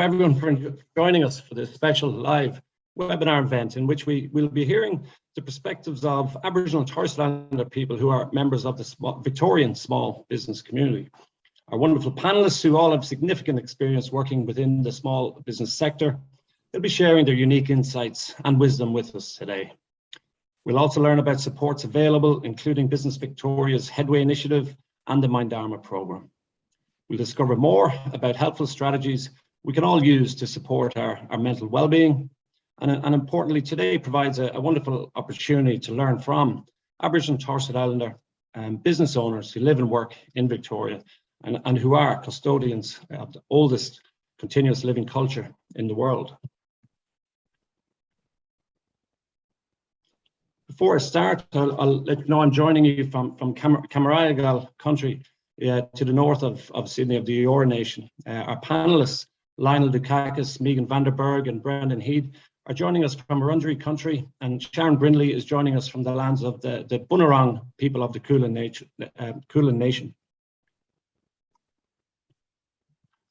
everyone for joining us for this special live webinar event in which we will be hearing the perspectives of Aboriginal and Torres Strait Islander people who are members of the small, Victorian small business community. Our wonderful panelists who all have significant experience working within the small business sector, they'll be sharing their unique insights and wisdom with us today. We'll also learn about supports available, including Business Victoria's Headway Initiative and the Mind Mindarma programme. We'll discover more about helpful strategies we can all use to support our, our mental well-being. And, and, importantly, today provides a, a, wonderful opportunity to learn from Aboriginal and Torres Strait Islander um, business owners who live and work in Victoria and, and who are custodians of the oldest continuous living culture in the world. Before I start, I'll, I'll, let you know I'm joining you from, from Cam country uh, to the north of, of Sydney of the Eora Nation. Uh, our panelists Lionel Dukakis, Megan Vanderberg and Brendan Heed are joining us from Wurundjeri country and Sharon Brindley is joining us from the lands of the, the Bunurong people of the Kulin Nation. Uh, Kulin Nation.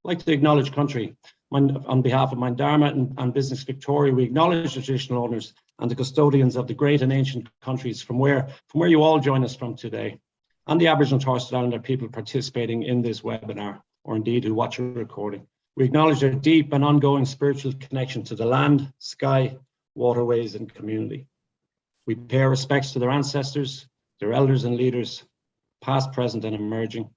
I'd like to acknowledge country. On behalf of Mindarma and, and Business Victoria, we acknowledge the traditional owners and the custodians of the great and ancient countries from where, from where you all join us from today, and the Aboriginal Torres Strait Islander people participating in this webinar, or indeed who watch a recording. We acknowledge their deep and ongoing spiritual connection to the land, sky, waterways and community. We pay our respects to their ancestors, their elders and leaders, past, present and emerging.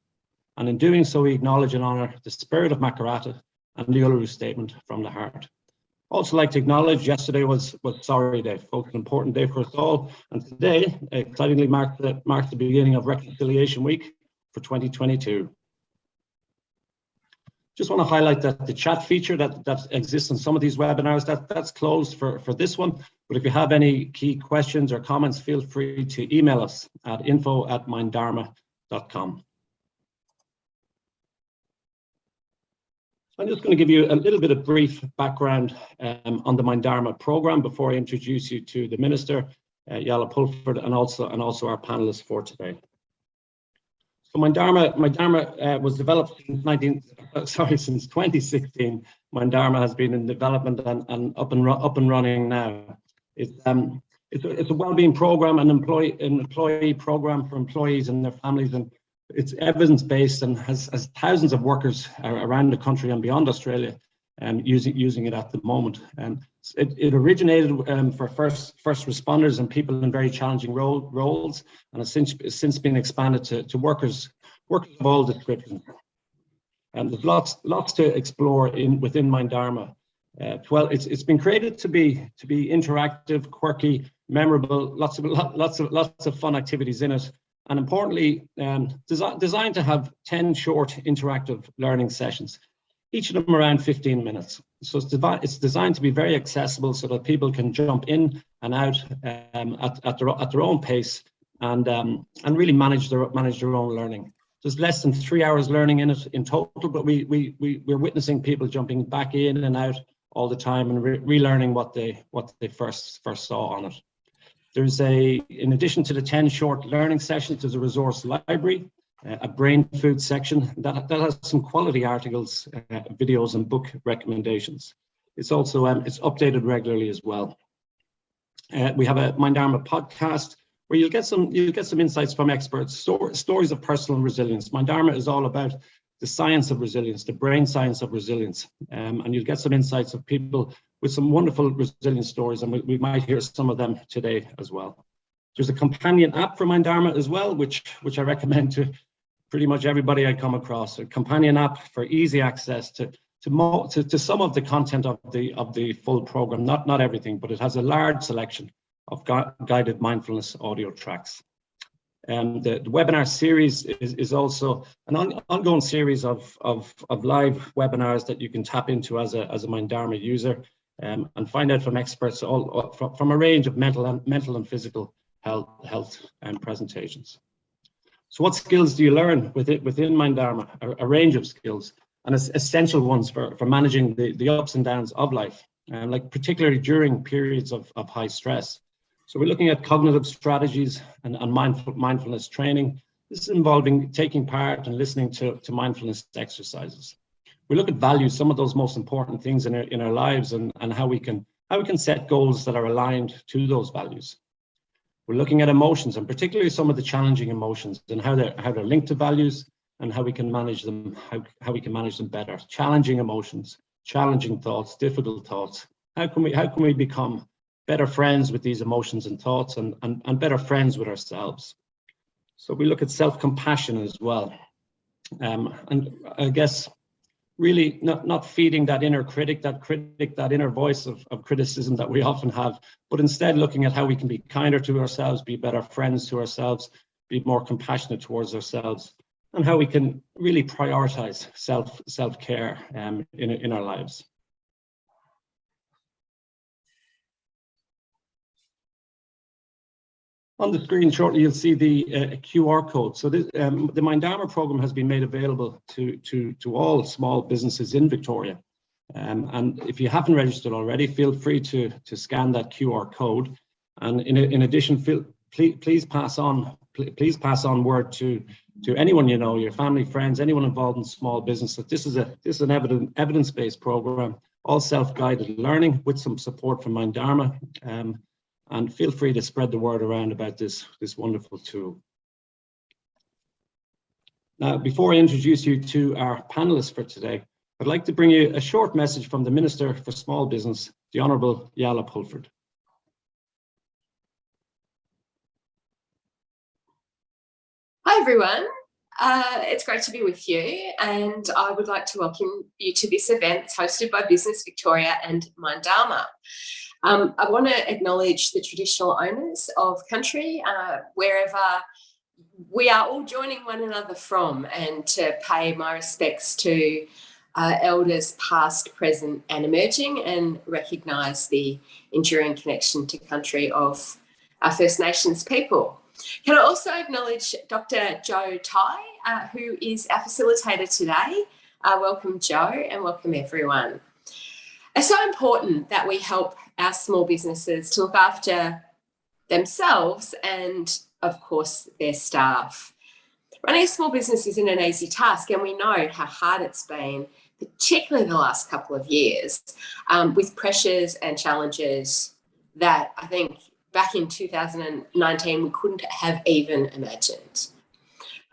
And in doing so, we acknowledge and honour the spirit of Makarrata and the Uluru Statement from the heart. Also like to acknowledge yesterday was, was Sorry Day, folks, an important day for us all. And today excitingly marked the, marked the beginning of Reconciliation Week for 2022 just want to highlight that the chat feature that, that exists in some of these webinars, that, that's closed for, for this one. But if you have any key questions or comments, feel free to email us at info at mindarma.com. I'm just going to give you a little bit of brief background um, on the Mindarma program before I introduce you to the Minister, uh, Yala Pulford, and also, and also our panelists for today. So Mindarma, Mindarma uh, was developed since 19, uh, sorry, since 2016. Mindarma has been in development and, and up and up and running now. It's um, it's a, it's a well-being program, an employee an employee program for employees and their families, and it's evidence-based and has, has thousands of workers around the country and beyond Australia um, using using it at the moment. Um, it, it originated um, for first first responders and people in very challenging role, roles, and has since since been expanded to, to workers workers of all descriptions. And there's lots lots to explore in within Mindarma. Uh, well, it's it's been created to be to be interactive, quirky, memorable, lots of lots of lots of fun activities in it, and importantly, um, desi designed to have 10 short interactive learning sessions each of them around 15 minutes. So it's, it's, designed to be very accessible so that people can jump in and out um, at, at, their, at their own pace and, um, and really manage their, manage their own learning. There's less than three hours learning in it in total, but we, we, we, we're witnessing people jumping back in and out all the time and re relearning what they, what they first, first saw on it. There's a, in addition to the 10 short learning sessions, there's a resource library a brain food section that, that has some quality articles, uh, videos and book recommendations. It's also um, it's updated regularly as well. Uh, we have a Mind Mindarma podcast where you'll get some you'll get some insights from experts, sto stories of personal resilience. Mind Mindarma is all about the science of resilience, the brain science of resilience, um, and you'll get some insights of people with some wonderful resilience stories, and we, we might hear some of them today as well. There's a companion app for Mindarma as well, which which I recommend to pretty much everybody I come across. A companion app for easy access to to, to, to some of the content of the of the full program, not not everything, but it has a large selection of gu guided mindfulness audio tracks. And the, the webinar series is, is also an on, ongoing series of, of, of live webinars that you can tap into as a, as a Mindarma user um, and find out from experts all, from, from a range of mental and mental and physical health, health and presentations. So what skills do you learn within, within Mindarma? A, a range of skills and essential ones for, for managing the, the ups and downs of life, and like particularly during periods of, of high stress. So we're looking at cognitive strategies and, and mindful, mindfulness training. This is involving taking part and listening to, to mindfulness exercises. We look at values, some of those most important things in our, in our lives and, and how we can how we can set goals that are aligned to those values. We're looking at emotions and particularly some of the challenging emotions and how they're how they're linked to values and how we can manage them, how, how we can manage them better. Challenging emotions, challenging thoughts, difficult thoughts. How can we how can we become better friends with these emotions and thoughts and, and, and better friends with ourselves? So we look at self-compassion as well. Um, and I guess really not, not feeding that inner critic, that critic, that inner voice of, of criticism that we often have, but instead looking at how we can be kinder to ourselves, be better friends to ourselves, be more compassionate towards ourselves, and how we can really prioritize self self-care um, in, in our lives. On the screen shortly, you'll see the uh, QR code. So this, um, the Mindarma program has been made available to, to, to all small businesses in Victoria. Um, and if you haven't registered already, feel free to, to scan that QR code. And in, in addition, feel, please, please pass on please pass on word to to anyone you know, your family, friends, anyone involved in small business that this is a this is an evidence evidence-based program, all self-guided learning with some support from Mindarma. Um, and feel free to spread the word around about this, this wonderful tool. Now, before I introduce you to our panelists for today, I'd like to bring you a short message from the Minister for Small Business, the Honourable Jaala Pulford. Hi everyone, uh, it's great to be with you and I would like to welcome you to this event hosted by Business Victoria and Mindarma. Um, I want to acknowledge the traditional owners of country, uh, wherever we are all joining one another from, and to pay my respects to uh, elders past, present and emerging, and recognise the enduring connection to country of our First Nations people. Can I also acknowledge Dr. Joe Tighe, uh, who is our facilitator today. Uh, welcome, Joe, and welcome everyone. It's so important that we help our small businesses to look after themselves and of course their staff. Running a small business isn't an easy task and we know how hard it's been, particularly the last couple of years, um, with pressures and challenges that I think back in 2019 we couldn't have even imagined.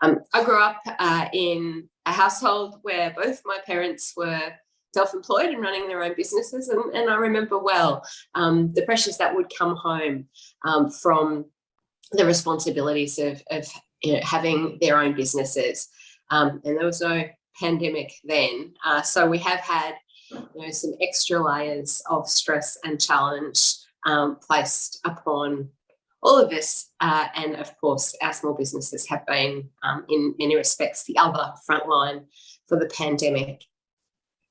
Um, I grew up uh, in a household where both my parents were self-employed and running their own businesses. And, and I remember well um, the pressures that would come home um, from the responsibilities of, of you know, having their own businesses. Um, and there was no pandemic then. Uh, so we have had you know, some extra layers of stress and challenge um, placed upon all of us. Uh, and of course, our small businesses have been, um, in many respects, the other frontline for the pandemic.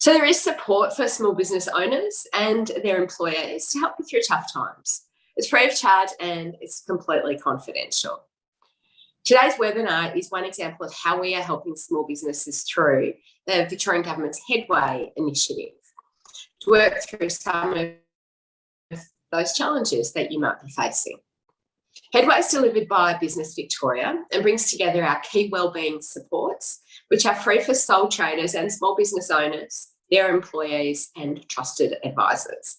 So there is support for small business owners and their employers to help you through tough times. It's free of charge and it's completely confidential. Today's webinar is one example of how we are helping small businesses through the Victorian Government's Headway initiative to work through some of those challenges that you might be facing. Headway is delivered by Business Victoria and brings together our key wellbeing supports, which are free for sole traders and small business owners their employees and trusted advisors.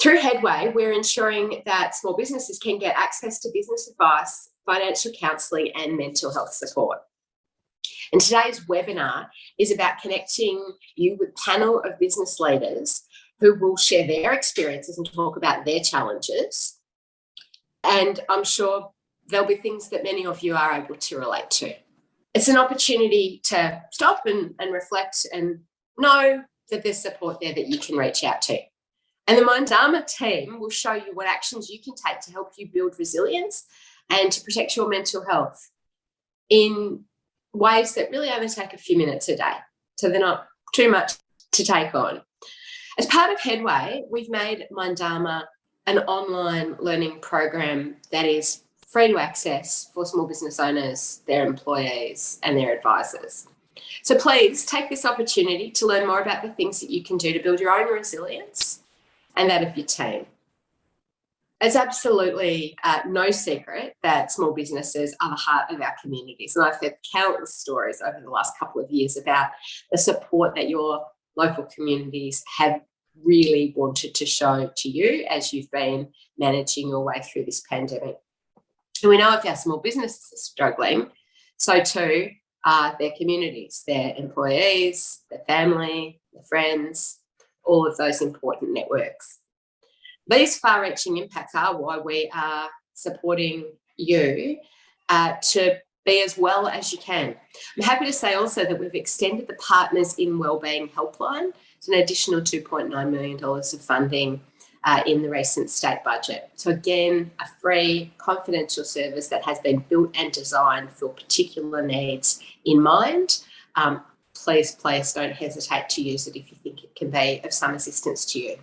Through Headway, we're ensuring that small businesses can get access to business advice, financial counselling and mental health support. And today's webinar is about connecting you with a panel of business leaders who will share their experiences and talk about their challenges. And I'm sure there'll be things that many of you are able to relate to. It's an opportunity to stop and, and reflect and know that there's support there that you can reach out to. And the Mindarma team will show you what actions you can take to help you build resilience and to protect your mental health in ways that really only take a few minutes a day. So they're not too much to take on. As part of Headway, we've made Mindarma an online learning program that is free to access for small business owners, their employees and their advisors. So please take this opportunity to learn more about the things that you can do to build your own resilience and that of your team. it's absolutely uh, no secret that small businesses are the heart of our communities. And I've heard countless stories over the last couple of years about the support that your local communities have really wanted to show to you as you've been managing your way through this pandemic. And we know if our small businesses are struggling, so too are their communities, their employees, their family, their friends, all of those important networks. These far-reaching impacts are why we are supporting you uh, to be as well as you can. I'm happy to say also that we've extended the Partners in Wellbeing Helpline to an additional $2.9 million of funding uh, in the recent state budget. So again, a free confidential service that has been built and designed for particular needs in mind. Um, please, please don't hesitate to use it if you think it can be of some assistance to you.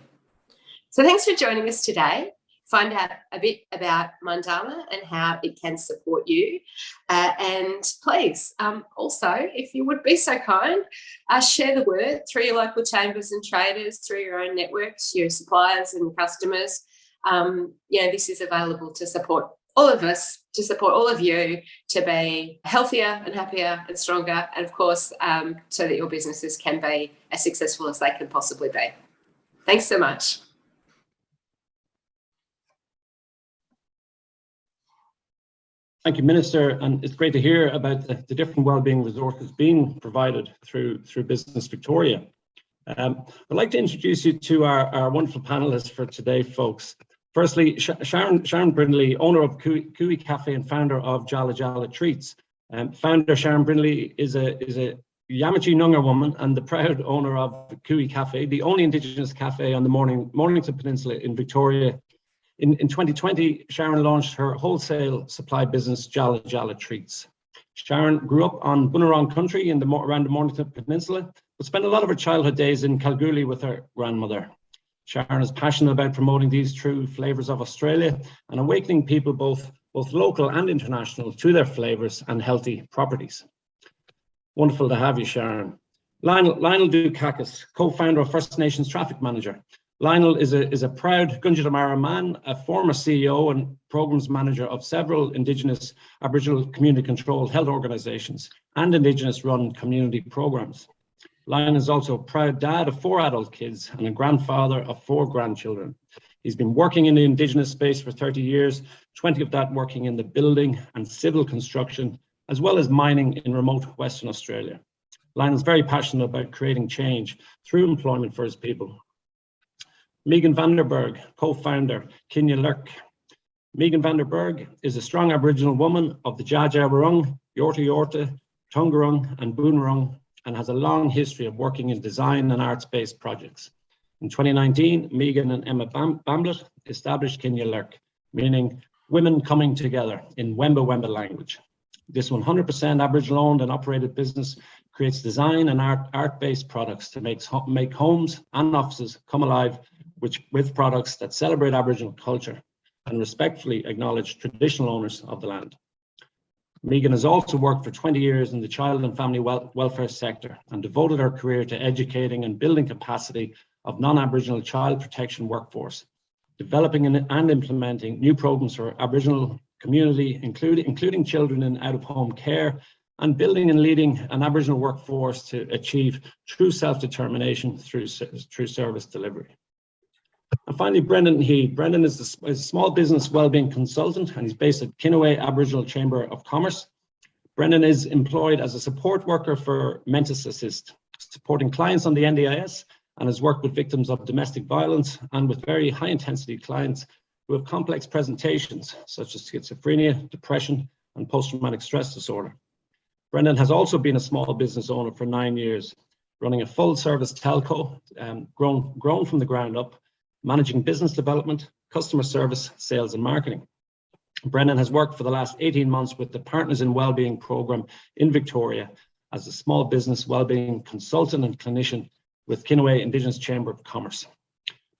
So thanks for joining us today find out a bit about Mindarma and how it can support you. Uh, and please, um, also, if you would be so kind, uh, share the word through your local chambers and traders, through your own networks, your suppliers and customers. Um, you know, this is available to support all of us, to support all of you to be healthier and happier and stronger. And of course, um, so that your businesses can be as successful as they can possibly be. Thanks so much. Thank you, Minister. And it's great to hear about the, the different wellbeing resources being provided through, through Business Victoria. Um, I'd like to introduce you to our, our wonderful panelists for today, folks. Firstly, Sharon, Sharon Brindley, owner of Cooee Cafe and founder of Jala Jala Treats. Um, founder Sharon Brindley is a, is a Yamatji Noongar woman and the proud owner of Cooee Cafe, the only Indigenous cafe on the Morning, Mornington Peninsula in Victoria in, in 2020, Sharon launched her wholesale supply business, Jala Jala Treats. Sharon grew up on Bunurong country in the, around the Mornington Peninsula, but spent a lot of her childhood days in Kalgoorlie with her grandmother. Sharon is passionate about promoting these true flavours of Australia and awakening people both, both local and international to their flavours and healthy properties. Wonderful to have you, Sharon. Lionel, Lionel Dukakis, co-founder of First Nations Traffic Manager, Lionel is a, is a proud Gunditjmara man, a former CEO and programs manager of several Indigenous Aboriginal community controlled health organisations and Indigenous run community programs. Lionel is also a proud dad of four adult kids and a grandfather of four grandchildren. He's been working in the Indigenous space for 30 years, 20 of that working in the building and civil construction, as well as mining in remote Western Australia. Lionel's very passionate about creating change through employment for his people Megan Vanderberg, co-founder, Kinya Lurk. Megan Vanderberg is a strong Aboriginal woman of the Dja Yorta Yorta, Taungurung and Boonwurrung and has a long history of working in design and arts-based projects. In 2019, Megan and Emma Bam Bamblett established Kinya Lurk, meaning women coming together in Wemba Wemba language. This 100% Aboriginal owned and operated business creates design and art, art-based products to make, make homes and offices come alive which, with products that celebrate Aboriginal culture and respectfully acknowledge traditional owners of the land. Megan has also worked for 20 years in the child and family wel welfare sector and devoted her career to educating and building capacity of non-Aboriginal child protection workforce, developing and implementing new programs for Aboriginal community, including, including children in out-of-home care, and building and leading an Aboriginal workforce to achieve true self-determination through, through service delivery. And finally, Brendan He. Brendan is a, small business wellbeing consultant and he's based at Kinaway Aboriginal Chamber of Commerce. Brendan is employed as a support worker for Mentis Assist, supporting clients on the NDIS and has worked with victims of domestic violence and with very high intensity clients who have complex presentations such as schizophrenia, depression, and post-traumatic stress disorder. Brendan has also been a small business owner for nine years, running a full service telco, um, grown, grown from the ground up, managing business development, customer service, sales and marketing. Brennan has worked for the last 18 months with the Partners in Wellbeing program in Victoria as a small business wellbeing consultant and clinician with Kinaway Indigenous Chamber of Commerce.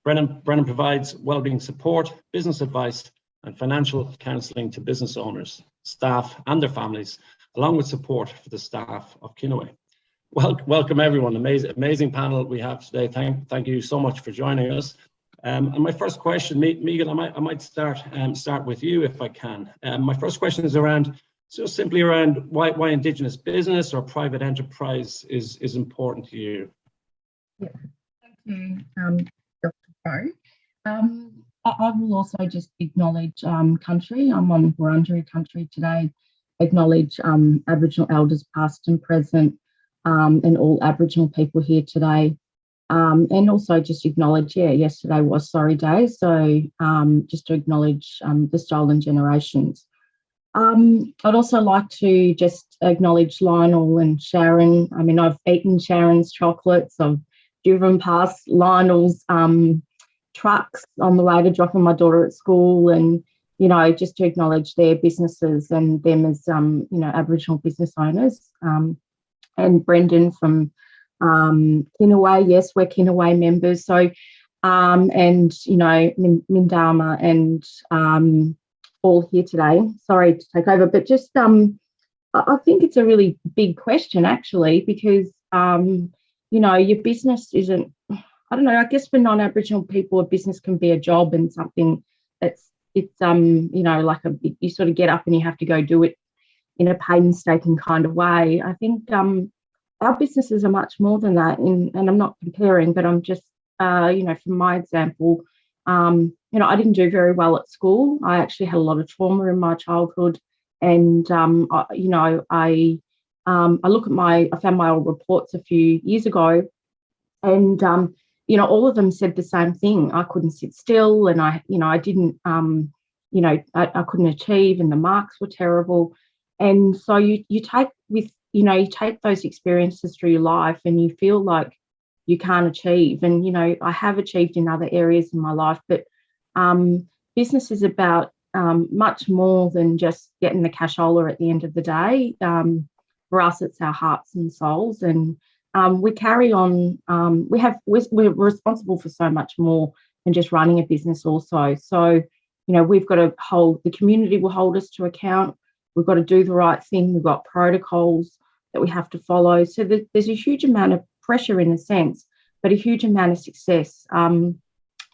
Brennan, Brennan provides wellbeing support, business advice and financial counselling to business owners, staff and their families, along with support for the staff of Kinaway. Well, welcome everyone, amazing, amazing panel we have today. Thank, thank you so much for joining us. Um, and my first question, Megan, I might, I might start um, start with you if I can. Um, my first question is around, so simply around why, why Indigenous business or private enterprise is, is important to you. Yeah, thank you, um, Dr. Crowe. Um, I, I, will also just acknowledge um, country. I'm on Wurundjeri country today, acknowledge Aboriginal elders past and present and all Aboriginal people here today. Um, and also just acknowledge, yeah, yesterday was Sorry Day. So um, just to acknowledge um, the stolen generations. Um, I'd also like to just acknowledge Lionel and Sharon. I mean, I've eaten Sharon's chocolates. I've driven past Lionel's um, trucks on the way to dropping my daughter at school and, you know, just to acknowledge their businesses and them as, um, you know, Aboriginal business owners. and Brendan from um, Kinaway, yes, we're Kinaway members. So, um, and, you know, Mindarma and um, all here today. Sorry to take over, but just, um, I think it's a really big question actually, because, um, you know, your business isn't, I don't know, I guess for non-Aboriginal people, a business can be a job and something that's, it's, um, you know, like a, you sort of get up and you have to go do it in a painstaking kind of way. I think, um, our businesses are much more than that. In, and I'm not comparing, but I'm just, uh, you know, from my example, um, you know, I didn't do very well at school. I actually had a lot of trauma in my childhood. And, um, I, you know, I, um, I look at my, I found my old reports a few years ago and, um, you know, all of them said the same thing. I couldn't sit still and I, you know, I didn't, um, you know, I, I couldn't achieve and the marks were terrible. And so you, you take with you know, you take those experiences through your life and you feel like you can't achieve. And, you know, I have achieved in other areas in my life, but um, business is about um, much more than just getting the cashola at the end of the day. Um, for us, it's our hearts and souls. And um, we carry on, um, we have, we're, we're responsible for so much more than just running a business also. So, you know, we've got to hold, the community will hold us to account. We've got to do the right thing. We've got protocols that we have to follow. So there's a huge amount of pressure in a sense, but a huge amount of success. Um,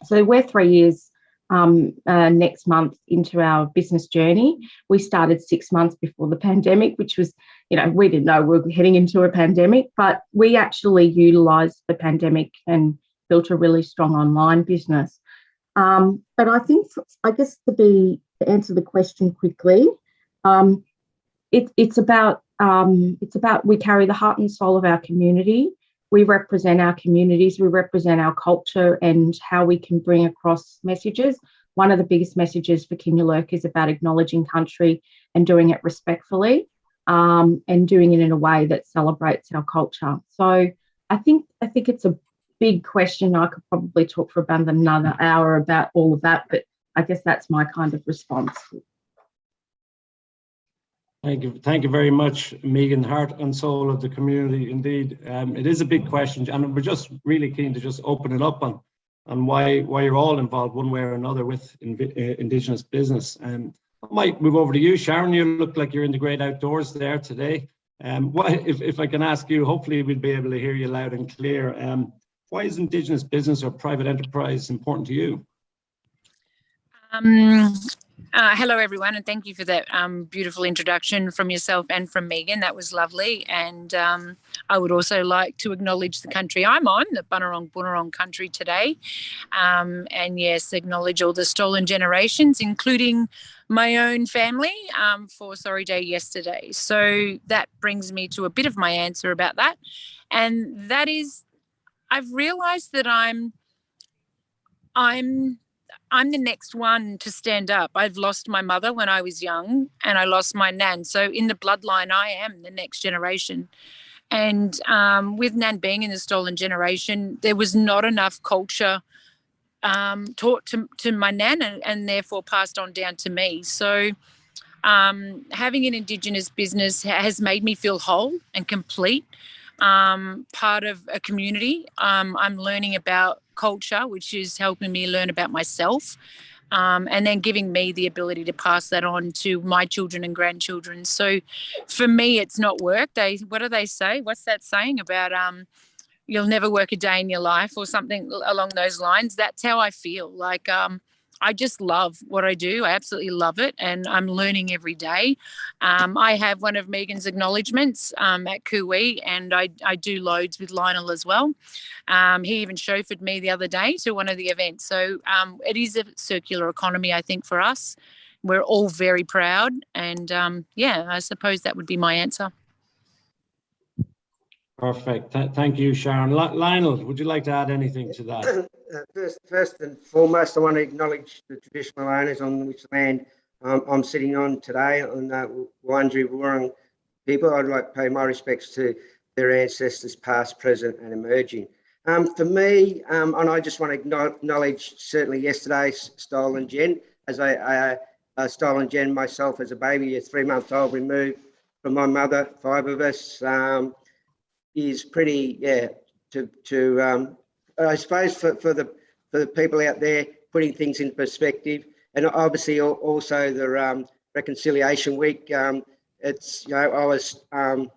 so we're three years um, uh, next month into our business journey. We started six months before the pandemic, which was, you know, we didn't know we were heading into a pandemic, but we actually utilised the pandemic and built a really strong online business. Um, but I think, I guess to be to answer the question quickly, um, it, it's about um, it's about we carry the heart and soul of our community. We represent our communities, we represent our culture and how we can bring across messages. One of the biggest messages for Kinya Lurk is about acknowledging country and doing it respectfully um, and doing it in a way that celebrates our culture. So I think I think it's a big question. I could probably talk for about another hour about all of that, but I guess that's my kind of response. Thank you. Thank you very much, Megan, heart and soul of the community. Indeed, um, it is a big question and we're just really keen to just open it up on, on why, why you're all involved one way or another with uh, Indigenous business. Um, I might move over to you, Sharon. You look like you're in the great outdoors there today. Um, if, if I can ask you, hopefully we'll be able to hear you loud and clear. Um, why is Indigenous business or private enterprise important to you? Um, uh, hello, everyone, and thank you for that um, beautiful introduction from yourself and from Megan. That was lovely. And um, I would also like to acknowledge the country I'm on, the Bunurong Bunurong country today. Um, and yes, acknowledge all the stolen generations, including my own family um, for Sorry Day yesterday. So that brings me to a bit of my answer about that. And that is, I've realized that I'm, I'm I'm the next one to stand up. I've lost my mother when I was young and I lost my nan. So in the bloodline, I am the next generation. And um, with Nan being in the stolen generation, there was not enough culture um, taught to, to my Nan and, and, therefore passed on down to me. So um, having an Indigenous business has made me feel whole and complete um, part of a community. Um, I'm learning about culture, which is helping me learn about myself. Um, and then giving me the ability to pass that on to my children and grandchildren. So for me, it's not work. They, what do they say? What's that saying about, um, you'll never work a day in your life or something along those lines. That's how I feel. Like um, I just love what I do. I absolutely love it, and I'm learning every day. Um, I have one of Megan's acknowledgements um, at Cooee, and I, I do loads with Lionel as well. Um, he even chauffeured me the other day to one of the events. So um, it is a circular economy, I think, for us. We're all very proud, and um, yeah, I suppose that would be my answer. Perfect. Th- Thank you, Sharon. Li- Lionel, would you like to add anything to that? Uh, First, first and foremost, I want to acknowledge the traditional owners on which land um, I'm sitting on today, on the Wurundjeri Wurrung people. I'd like to pay my respects to their ancestors, past, present, and emerging. Um, for me, um, and I just want to acknowledge certainly yesterday's Stolen Gen, as I, I uh, Stolen Gen myself as a baby, a three-month-old removed from my mother, five of us, um, is pretty, yeah, to to um, I suppose for, for the for the people out there putting things in perspective, and obviously also the um, reconciliation week. Um, it's you know I was um,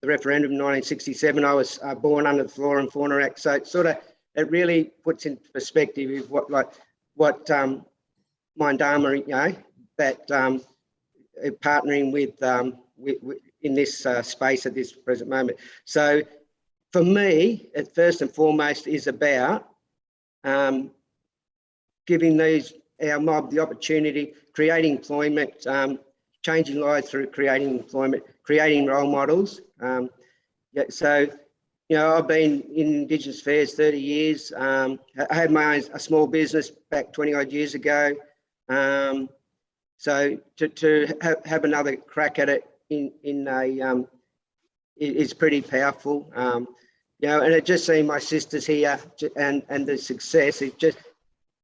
the referendum in 1967. I was uh, born under the Flora and Fauna Act, so it sort of it really puts in perspective what like what um, Mindarma, you know, that um, uh, partnering with, um, with, with in this uh, space at this present moment. So for me, it first and foremost is about um, giving these our mob the opportunity, creating employment, um, changing lives through creating employment, creating role models. Um, yeah, so, you know, I've been in Indigenous affairs 30 years. Um, I had my own a small business back 20 odd years ago. Um, so to, to have, have another crack at it in, in a, um, is pretty powerful. Um, you know, and it just seeing my sisters here and, and the success, it just,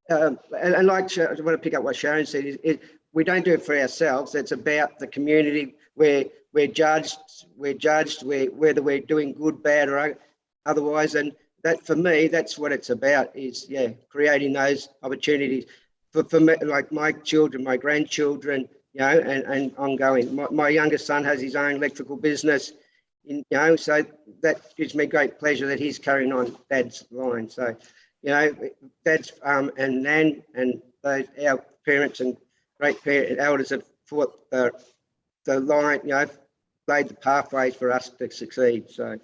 um, and, and like, I want to pick up what Sharon said, is it, we don't do it for ourselves. It's about the community. We're, we're judged, we're judged, we're, whether we're doing good, bad or otherwise. And that, for me, that's what it's about is, yeah, creating those opportunities for, for me, like my children, my grandchildren, you know, and, and ongoing. My, my youngest son has his own electrical business, in, you know, so that gives me great pleasure that he's carrying on dad's line. So, you know, dad's um, and Nan and those, our parents and great parents, elders have fought the, the line, you know, laid the pathways for us to succeed. So,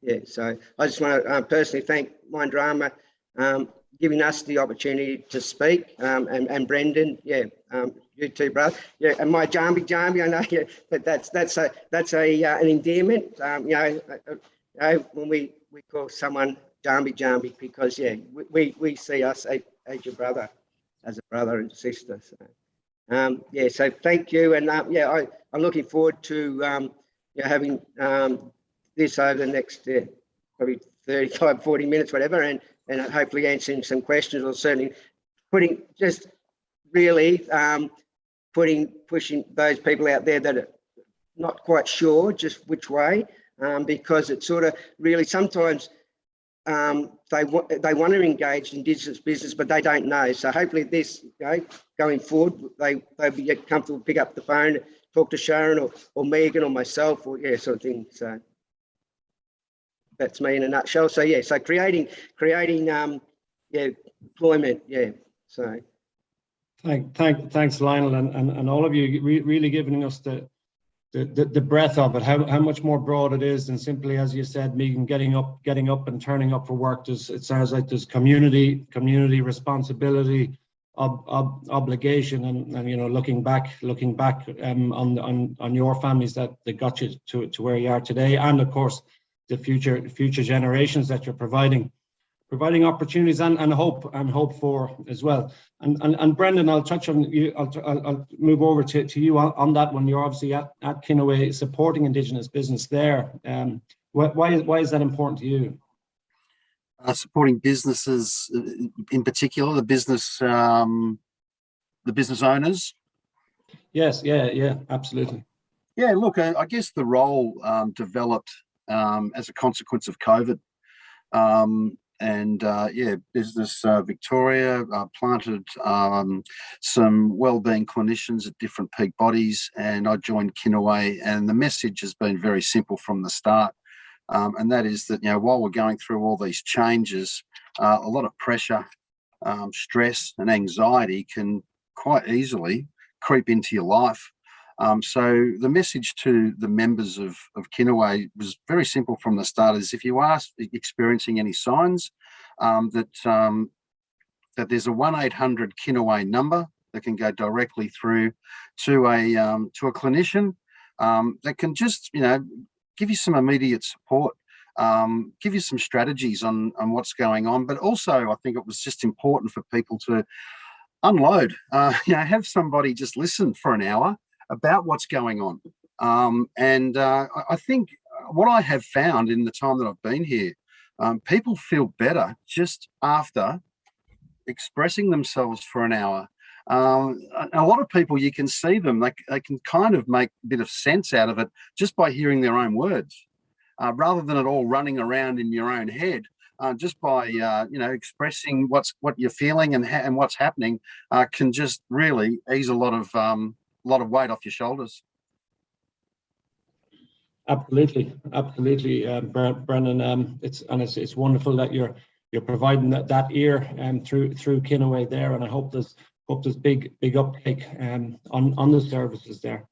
yeah, so I just want to uh, personally thank Mindarma um, giving us the opportunity to speak um, and, and Brendan, yeah, um, you too, brother. Yeah, and my Jambi Jambi, I know, yeah, but that's that's a that's a uh, an endearment. Um, you know, uh, uh, you know, when we we call someone Jambi Jambi because yeah, we, we, we see us as, as your brother, as a brother and sister. So, um, yeah, so thank you, and um, yeah, I I'm looking forward to um, you know, having um, this over the next uh, probably 35, 40 minutes, whatever, and and hopefully answering some questions or certainly putting just really um, putting pushing those people out there that are not quite sure just which way um, because it's sort of really sometimes um, they want they want to engage in business but they don't know. So hopefully this going forward they they'll be comfortable pick up the phone talk to Sharon or, or Megan or myself or yeah sort of thing. So that's me in a nutshell. So yeah so creating creating um yeah employment yeah so Thank, thank, thanks, Lionel, and, and, and all of you re- really giving us the, the, the, the breadth of it, how, how much more broad it is than simply, as you said, Megan, getting up, getting up and turning up for work. There's, it sounds like there's community, community responsibility, ob, ob, obligation, and, and, you know, looking back, looking back um, on, on, on your families that, that got you to, to where you are today, and of course, the future, future generations that you're providing providing opportunities and, and hope and hope for as well. And, and, and Brendan, I'll touch on you, I'll, I'll, I'll move over to, to you on, on that one. You're obviously at, at Kinaway supporting Indigenous business there. Um, why, why, is, why is that important to you? uh, supporting businesses, uh, in particular, the business, um, the business owners. Yes, yeah, yeah, absolutely. Yeah, look, I, I guess the role um, developed um, as a consequence of COVID. Um, and uh, yeah, Business uh, Victoria uh, planted um, some wellbeing clinicians at different peak bodies, and I joined Kinaway. And the message has been very simple from the start. Um, and that is that, you know, while we're going through all these changes, uh, a lot of pressure, um, stress and anxiety can quite easily creep into your life. Um, so the message to the members of, of Kinaway was very simple from the start is if you are experiencing any signs um, that, um, that there's a 1-800 Kinaway number that can go directly through to a, um, to a clinician um, that can just, you know, give you some immediate support, um, give you some strategies on, on what's going on. But also, I think it was just important for people to unload, uh, you know, have somebody just listen for an hour about what's going on. Um, and uh, I, think what I have found in the time that I've been here, um, people feel better just after expressing themselves for an hour. Um, a, a lot of people, you can see them, they, they can kind of make a bit of sense out of it just by hearing their own words, uh, rather than it all running around in your own head. Uh, just by uh, you know expressing what's what you're feeling and and what's happening uh, can just really ease a lot of um, lot of weight off your shoulders. Absolutely, absolutely, uh, Brendan. Um, it's and it's it's wonderful that you're you're providing that that ear um, through through Kinaway there, and I hope there's hope there's big big uptake um, on on the services there.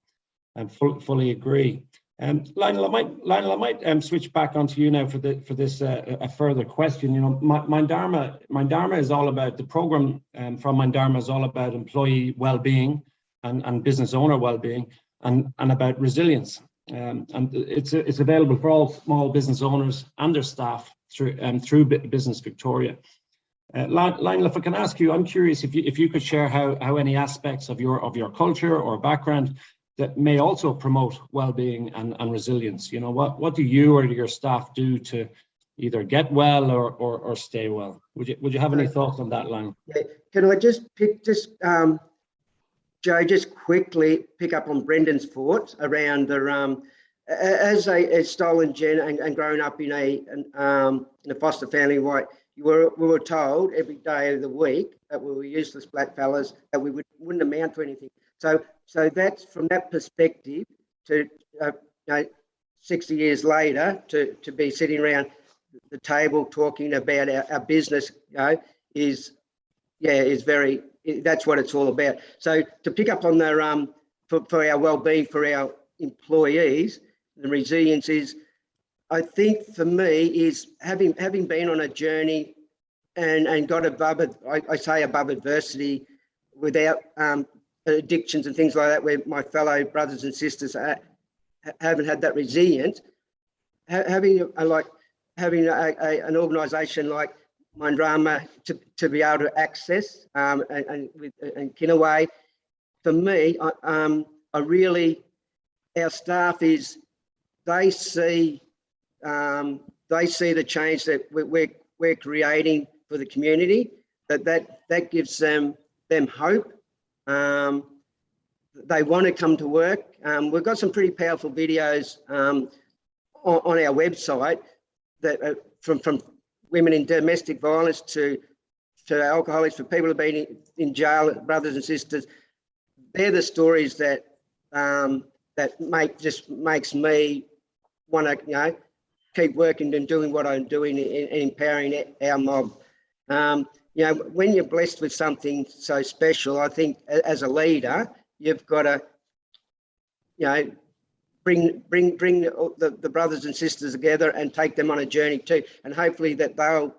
And full, fully agree. Um, Lionel, I might Lionel, I might um, switch back onto you now for the for this uh, a further question. You know, my, Mindarma Mindarma is all about the program um, from Mindarma is all about employee well-being and, and business owner well-being and, and about resilience. Um, and it's, it's available for all small business owners and their staff through, um, through Business Victoria. Uh, Lionel, if I can ask you, I'm curious if you, if you could share how, how any aspects of your, of your culture or background that may also promote well-being and, and resilience. You know, what, what do you or your staff do to either get well or, or, or stay well? Would you, would you have any thoughts on that, Lionel? Can I just pick, just um, Joe, just quickly pick up on Brendan's thoughts around the um, as a as stolen gen and, and growing up in a an, um, in a foster family, right? You were we were told every day of the week that we were useless black fellas that we would wouldn't amount to anything. So so that's from that perspective to uh, you know, 60 years later to to be sitting around the table talking about our, our business, you know, is yeah is very that's what it's all about. So to pick up on their um for, for our well-being for our employees, the resilience is, I think for me is having having been on a journey and and got above it. I, I say above adversity, without um, addictions and things like that, where my fellow brothers and sisters are, haven't had that resilience. Ha having a, like having a, a, an organisation like Mindarma to, to be able to access um, and, and with and Kinaway. For me, I, um, I really, our staff is, they see, um, they see the change that we're, we're creating for the community, that that, that gives them, them hope. Um, they want to come to work. Um, we've got some pretty powerful videos um, on, on, our website that uh, from, from women in domestic violence to to alcoholics, for people who've been in, jail, brothers and sisters. They're the stories that um, that make just makes me want to you know keep working and doing what I'm doing and, empowering our mob. Um, you know, when you're blessed with something so special, I think as a leader, you've got to, you know, bring bring bring the, the brothers and sisters together and take them on a journey too. And hopefully that they'll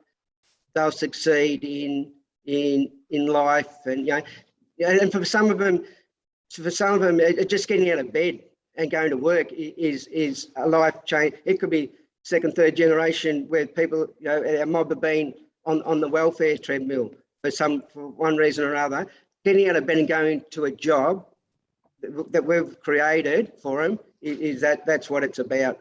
they'll succeed in in in life and you know and for some of them for some of them just getting out of bed and going to work is is a life change. It could be second third generation where people you know our mob have been on on the welfare treadmill for some for one reason or another. Getting out of bed and going to a job that we've created for them is that that's what it's about.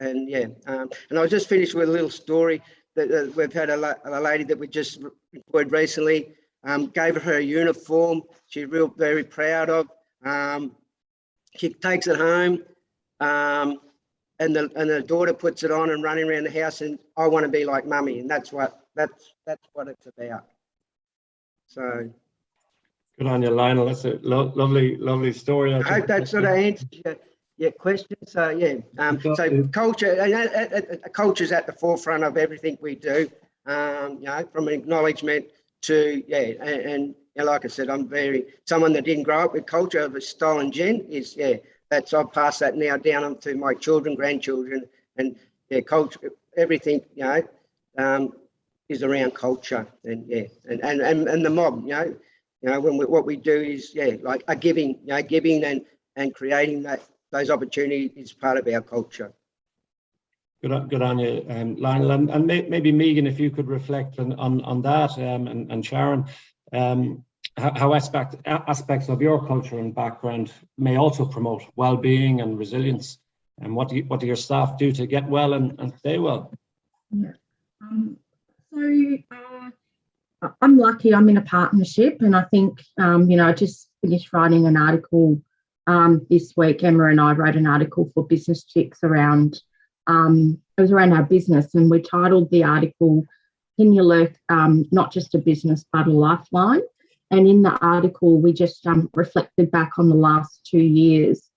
And yeah, um, and I'll just finish with a little story that uh, we've had a, la a, lady that we just employed recently, um, gave her a uniform. She's real very proud of. Um, she takes it home, um, and the and the daughter puts it on and running around the house. And I want to be like mummy, and that's what that's that's what it's about. So. Good on you, Lionel. That's a lo lovely, lovely story. I hope that sort of answers your, Yeah, questions. So yeah, um, so culture, and uh, uh, uh, culture is at the forefront of everything we do. Um, you know, from acknowledgement to yeah, and, and you know, like I said, I'm very someone that didn't grow up with culture of a style and gen is yeah. That's I've passed that now down to my children, grandchildren, and yeah, culture. Everything you know um, is around culture, and yeah, and and and, and the mob. You know, you know when we, what we do is yeah, like a giving, you know, giving and and creating that those opportunities is part of our culture. Good on, good on you, um, Lionel, and, and may, maybe Megan, if you could reflect on on, on that, um, and, and Sharon, um, how, how aspect, aspects of your culture and background may also promote well-being and resilience, and what do you, what do your staff do to get well and, and stay well? Um, so uh, I- I'm lucky. I'm in a partnership, and I think um, you know I just finished writing an article um, this week. Emma and I wrote an article for Business Chicks around um, it was around our business, and we titled the article "Kinya Lurk um, Not Just a Business but a Lifeline?" And in the article, we just um, reflected back on the last two years,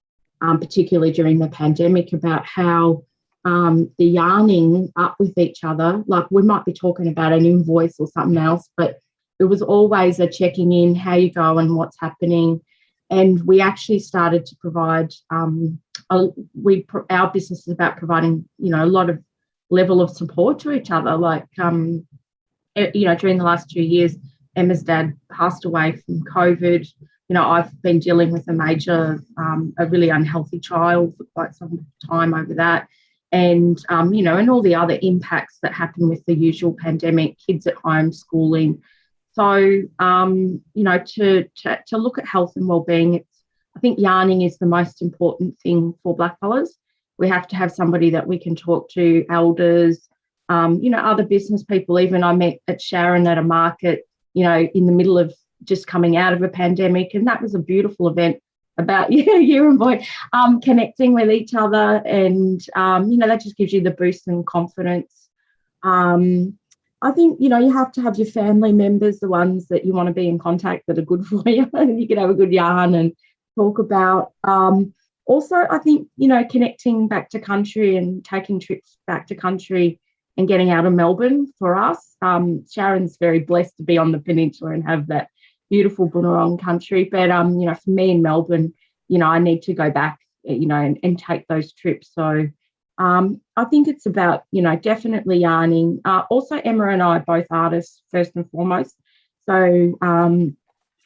um, particularly during the pandemic, about how um, the yarning up with each other. Like we might be talking about an invoice or something else, but it was always a checking in, how you go and what's happening. And we actually started to provide. Um, a, we our business is about providing, you know, a lot of level of support to each other. Like, um, you know, during the last two years, Emma's dad passed away from COVID. You know, I've been dealing with a major, um, a really unhealthy child for quite some time over that and um, you know, and all the other impacts that happen with the usual pandemic, kids at home, schooling. So, um, you know, to, to to look at health and well-being, it's I think yarning is the most important thing for blackfellas. We have to have somebody that we can talk to, elders, um, you know, other business people. Even I met at Sharon at a market, you know, in the middle of just coming out of a pandemic, and that was a beautiful event about you, you and boy um, connecting with each other, and um, you know that just gives you the boost and confidence. Um, I think you know you have to have your family members, the ones that you want to be in contact that are good for you, and you can have a good yarn and talk about. Um, also, I think you know connecting back to country and taking trips back to country and getting out of Melbourne for us. Um, Sharon's very blessed to be on the peninsula and have that beautiful Bunurong country. But um, you know, for me in Melbourne, you know, I need to go back, you know, and, and take those trips. So um, I think it's about, you know, definitely yarning. Uh, also, Emma and I are both artists first and foremost. So um,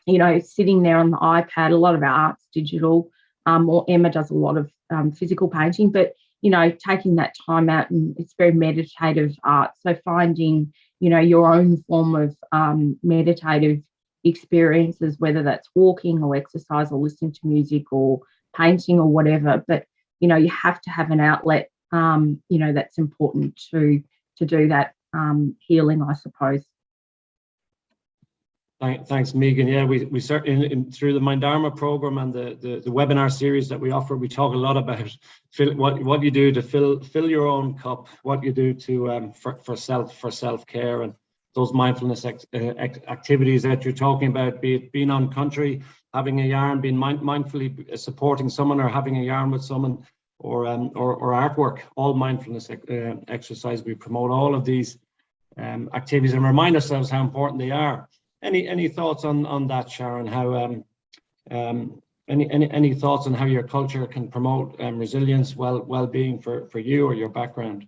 you know, sitting there on the iPad, a lot of our art's digital. Um, or Emma does a lot of um, physical painting, but you know, taking that time out and it's very meditative art. So finding, you know, your own form of um, meditative experiences, whether that's walking or exercise or listening to music or painting or whatever. But you know, you have to have an outlet. Um, you know, that's important to to do that um, healing, I suppose. Thanks, Megan. Yeah, we, we certainly, in, through the Mindarma program and the, the, the webinar series that we offer, we talk a lot about fill, what, what you do to fill, fill your own cup, what you do to, um, for, for self, for self-care and those mindfulness uh, activities that you're talking about, be it being on country, having a yarn, being mind, mindfully supporting someone or having a yarn with someone or, um, or, or artwork, all mindfulness uh, exercise. We promote all of these um, activities and remind ourselves how important they are. Any any thoughts on on that, Sharon? How um, um, any any any thoughts on how your culture can promote um, resilience, well well being for for you or your background?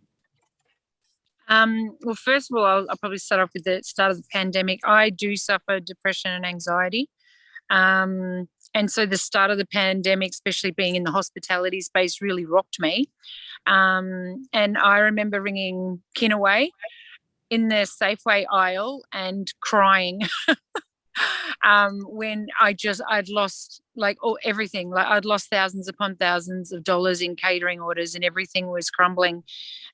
Um, well, first of all, I'll, I'll, probably start off with the start of the pandemic. I do suffer depression and anxiety. Um, and so the start of the pandemic, especially being in the hospitality space, really rocked me. Um, and I remember ringing Kinaway in the Safeway aisle and crying. Um, when I just I'd lost like all everything. Like I'd lost thousands upon thousands of dollars in catering orders and everything was crumbling.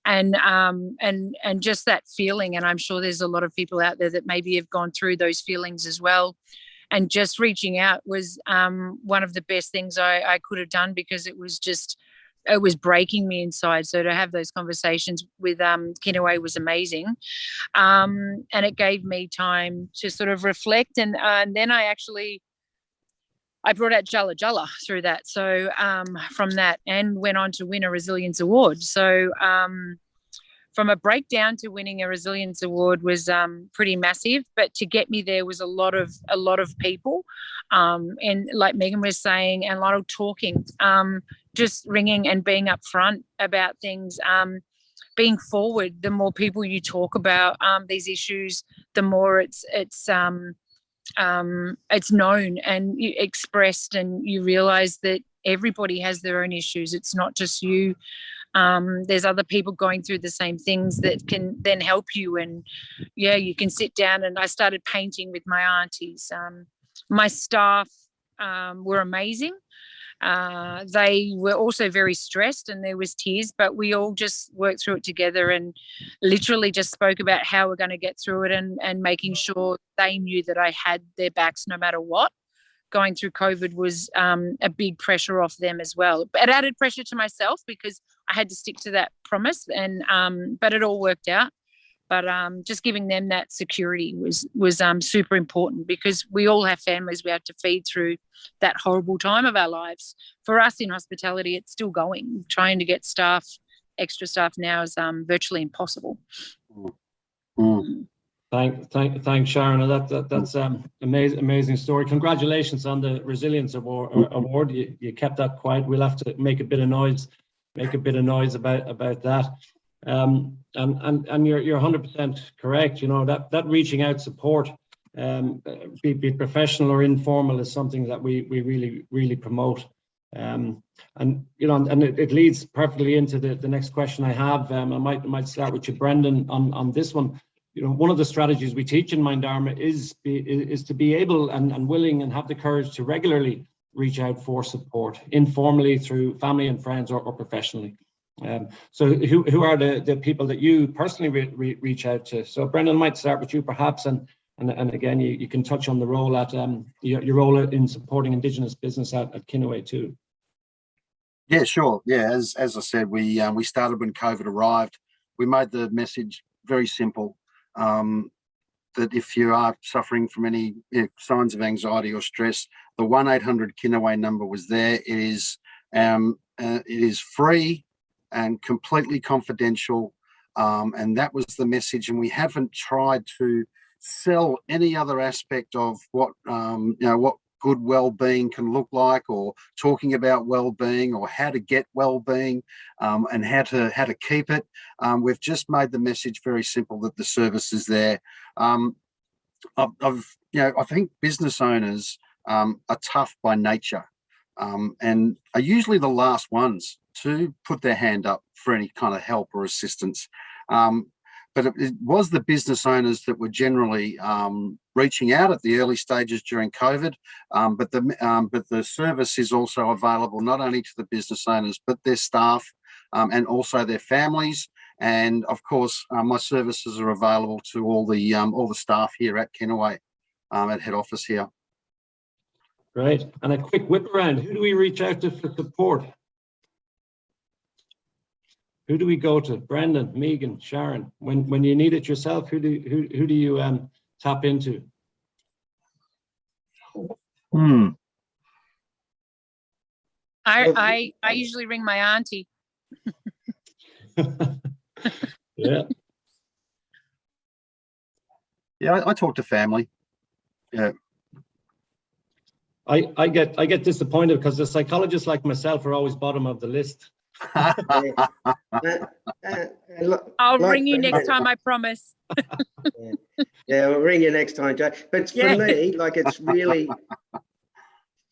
And um and and just that feeling and I'm sure there's a lot of people out there that maybe have gone through those feelings as well and just reaching out was um one of the best things I, I could have done because it was just it was breaking me inside. So to have those conversations with um, Kinaway was amazing, um, and it gave me time to sort of reflect. And uh, and then I actually I brought out Jala Jala through that. So um, from that, and went on to win a resilience award. So um, from a breakdown to winning a resilience award was um, pretty massive. But to get me there was a lot of a lot of people, um, and like Megan was saying, and a lot of talking, um, just ringing and being upfront about things. Um, being forward, the more people you talk about um, these issues, the more it's it's um, it's known and expressed, and you realize that everybody has their own issues. It's not just you. Um, there's other people going through the same things that can then help you. And yeah, you can sit down. And I started painting with my aunties. Um, my staff um, were amazing. Uh, they were also very stressed and there was tears, but we all just worked through it together and literally just spoke about how we're going to get through it and, and making sure they knew that I had their backs no matter what. Going through COVID was um, a big pressure off them as well. But it added pressure to myself because I had to stick to that promise and um, but it all worked out but um, just giving them that security was was um, super important because we all have families we have to feed through that horrible time of our lives. For us in hospitality, it's still going. Trying to get staff, extra staff now is um, virtually impossible. Mm. Thank, thank, thanks, Sharon. That, that that's um amazing, amazing story. Congratulations on the resilience award. Award. You, you kept that quiet. We'll have to make a bit of noise, make a bit of noise about about that. Um, and and and you're you're 100% correct. You know that that reaching out support, um, be, be it professional or informal, is something that we we really really promote. Um, and you know, and it, it leads perfectly into the the next question I have. Um, I might I might start with you, Brendan, on on this one you know, one of the strategies we teach in Mindarma is, is to be able and, and willing and have the courage to regularly reach out for support, informally through family and friends or, or professionally. Um, so who, who are the, the people that you personally re, re, reach out to? So Brendan, might start with you perhaps, and and, and again, you, you can touch on the role at um, your, your role in supporting Indigenous business at, at Kinaway too. Yeah, sure. Yeah, as as I said, we um, we started when COVID arrived. We made the message very simple um, that if you are suffering from any you know, signs of anxiety or stress, the 1-800 Kinaway number was there. It is, um, uh, it is free and completely confidential. Um, and that was the message. And we haven't tried to sell any other aspect of what, um, you know, what good well-being can look like or talking about well-being or how to get well-being um, and how to how to keep it um, we've just made the message very simple that the service is there. Um, I've, I've, you know i think business owners um, are tough by nature um, and are usually the last ones to put their hand up for any kind of help or assistance. Um, but it, it, was the business owners that were generally um, reaching out at the early stages during COVID. Um, but the um, but the service is also available not only to the business owners but their staff um, and also their families. And of course, uh, my services are available to all the um, all the staff here at Kinaway um, at head office here. Great. And a quick whip around. Who do we reach out to for support? Who do we go to? Brendan, Megan, Sharon. When when you need it yourself, who do who who do you um tap into? Hmm. I I I usually ring my auntie. yeah. Yeah, I, I talk to family. Yeah. I, I get I get disappointed because the psychologists like myself are always bottom of the list. Uh, uh, I'll like ring you next time, I promise. Yeah, we'll ring you next time, Joe. But for Yeah. me, like it's really,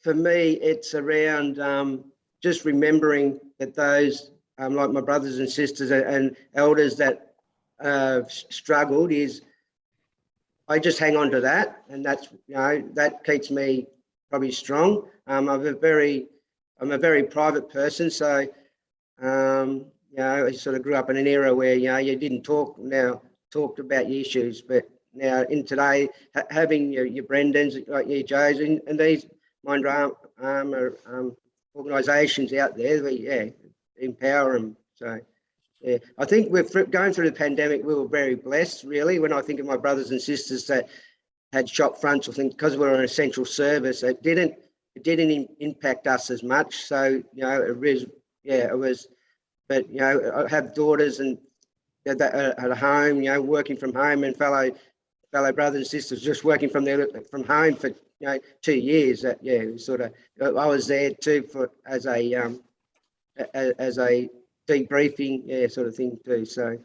for me, it's around um, just remembering that those, um, like my brothers and sisters and- and elders that uh, struggled is, I just hang on to that, and that's you know that keeps me probably strong. Um, I'm a very, I'm a very private person, so um, you know I sort of grew up in an era where you know you didn't talk now talked about your issues, but now in today, ha having your, your Brendans, like your Joes, and, and these mind arm, armor um, organisations out there, we, yeah, empower them. So, yeah, I think we're going through the pandemic. We were very blessed, really. When I think of my brothers and sisters that had shop fronts, I think because we're an essential service, that didn't it didn't im- impact us as much. So, you know, it was, yeah, it was, but, you know, I have daughters and that at home, you know, working from home and fellow, fellow brothers and sisters just working from their, from home for, you know, two years. That, yeah, sort of, I was there too for, as a, um, as a debriefing, yeah, sort of thing too. So,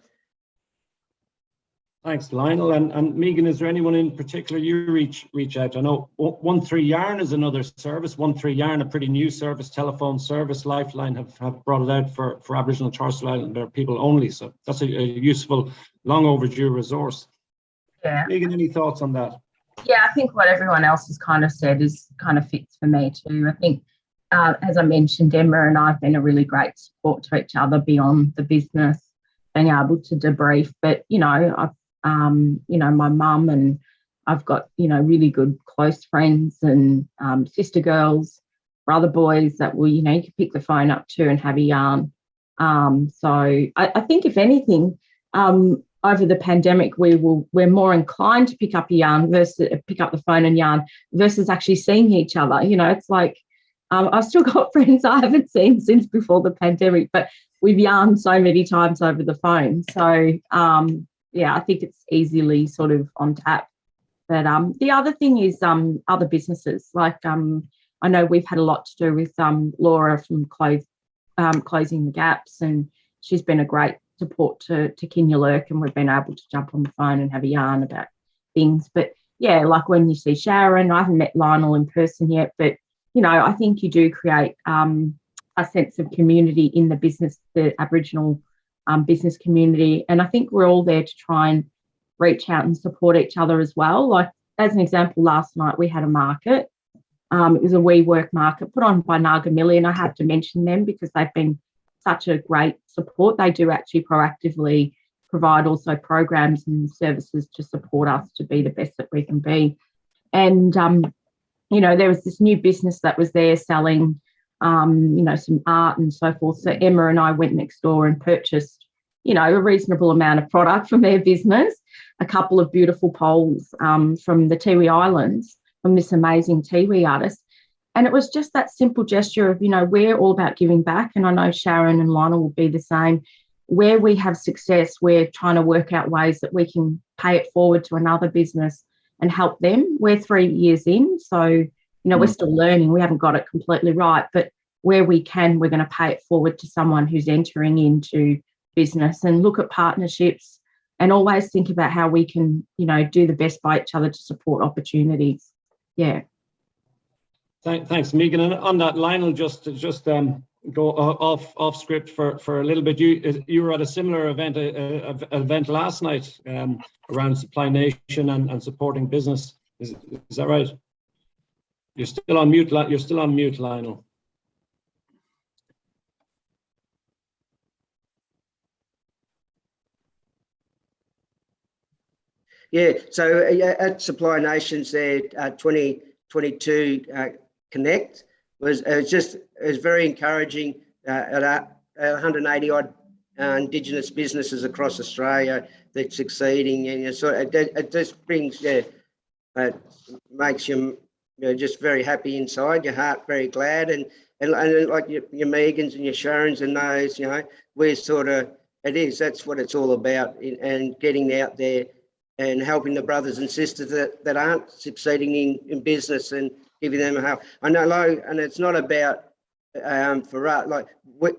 Thanks, Lionel. And, and Megan, is there anyone in particular you reach reach out? I know one three yarn is another service. One Three Yarn, a pretty new service, telephone service. Lifeline have, have brought it out for, for Aboriginal and Torres Strait Islander people only. So that's a, a useful, long overdue resource. Yeah. Megan, any thoughts on that? Yeah, I think what everyone else has kind of said is kind of fits for me too. I think, uh, as I mentioned, Emma and I have been a really great support to each other beyond the business, being able to debrief. But you know, I've, um, you know, my mum and I've got you know really good close friends and um, sister girls, brother boys that will you know you can pick the phone up to and have a yarn. Um, so I, I think if anything, um, over the pandemic, we will we're more inclined to pick up a yarn versus pick up the phone and yarn versus actually seeing each other. You know, it's like um, I've still got friends I haven't seen since before the pandemic, but we've yarned so many times over the phone. So um, yeah, I think it's easily sort of on tap. But um, the other thing is um, other businesses. Like um, I know we've had a lot to do with um, Laura from um, Closing the Gaps, and she's been a great support to to Lurk, and we've been able to jump on the phone and have a yarn about things. But yeah, like when you see Sharon, I haven't met Lionel in person yet, but you know, I think you do create um, a sense of community in the business, the Aboriginal um, business community, and I think we're all there to try and reach out and support each other as well. Like as an example, last night we had a market. Um, it was a WeWork market put on by Naga Millie, and I have to mention them because they've been such a great support. They do actually proactively provide also programs and services to support us to be the best that we can be. And um, you know, there was this new business that was there selling, um, you know, some art and so forth. So Emma and I went next door and purchased, you know, a reasonable amount of product from their business, a couple of beautiful poles um, from the Tiwi Islands from this amazing Tiwi artist. And it was just that simple gesture of, you know, we're all about giving back. And I know Sharon and Lionel will be the same. Where we have success, we're trying to work out ways that we can pay it forward to another business and help them. We're three years in, so you know we're still learning. We haven't got it completely right, but where we can, we're going to pay it forward to someone who's entering into business and look at partnerships and always think about how we can, you know, do the best by each other to support opportunities. Yeah. Thank, thanks, Megan. And on that, Lionel, just just um, go off off script for for a little bit. You you were at a similar event a, a- event last night um, around Supply Nation and, and supporting business. Is is that right? You're still on mute. You're still on mute, Lionel. Yeah, so uh, at Supply Nations there, uh, 2022 uh, Connect was uh, just was very encouraging. Uh, at uh, 180 odd uh, Indigenous businesses across Australia that's succeeding, and you know, so it, it just brings yeah, it makes you, you know, just very happy inside, your heart very glad, and and, and like your, your Megans and your Sharons and those, you know, we're sort of it is that's what it's all about, and getting out there and helping the brothers and sisters that, that aren't succeeding in, in business and giving them a help. I know, and it's not about um, for us, like we,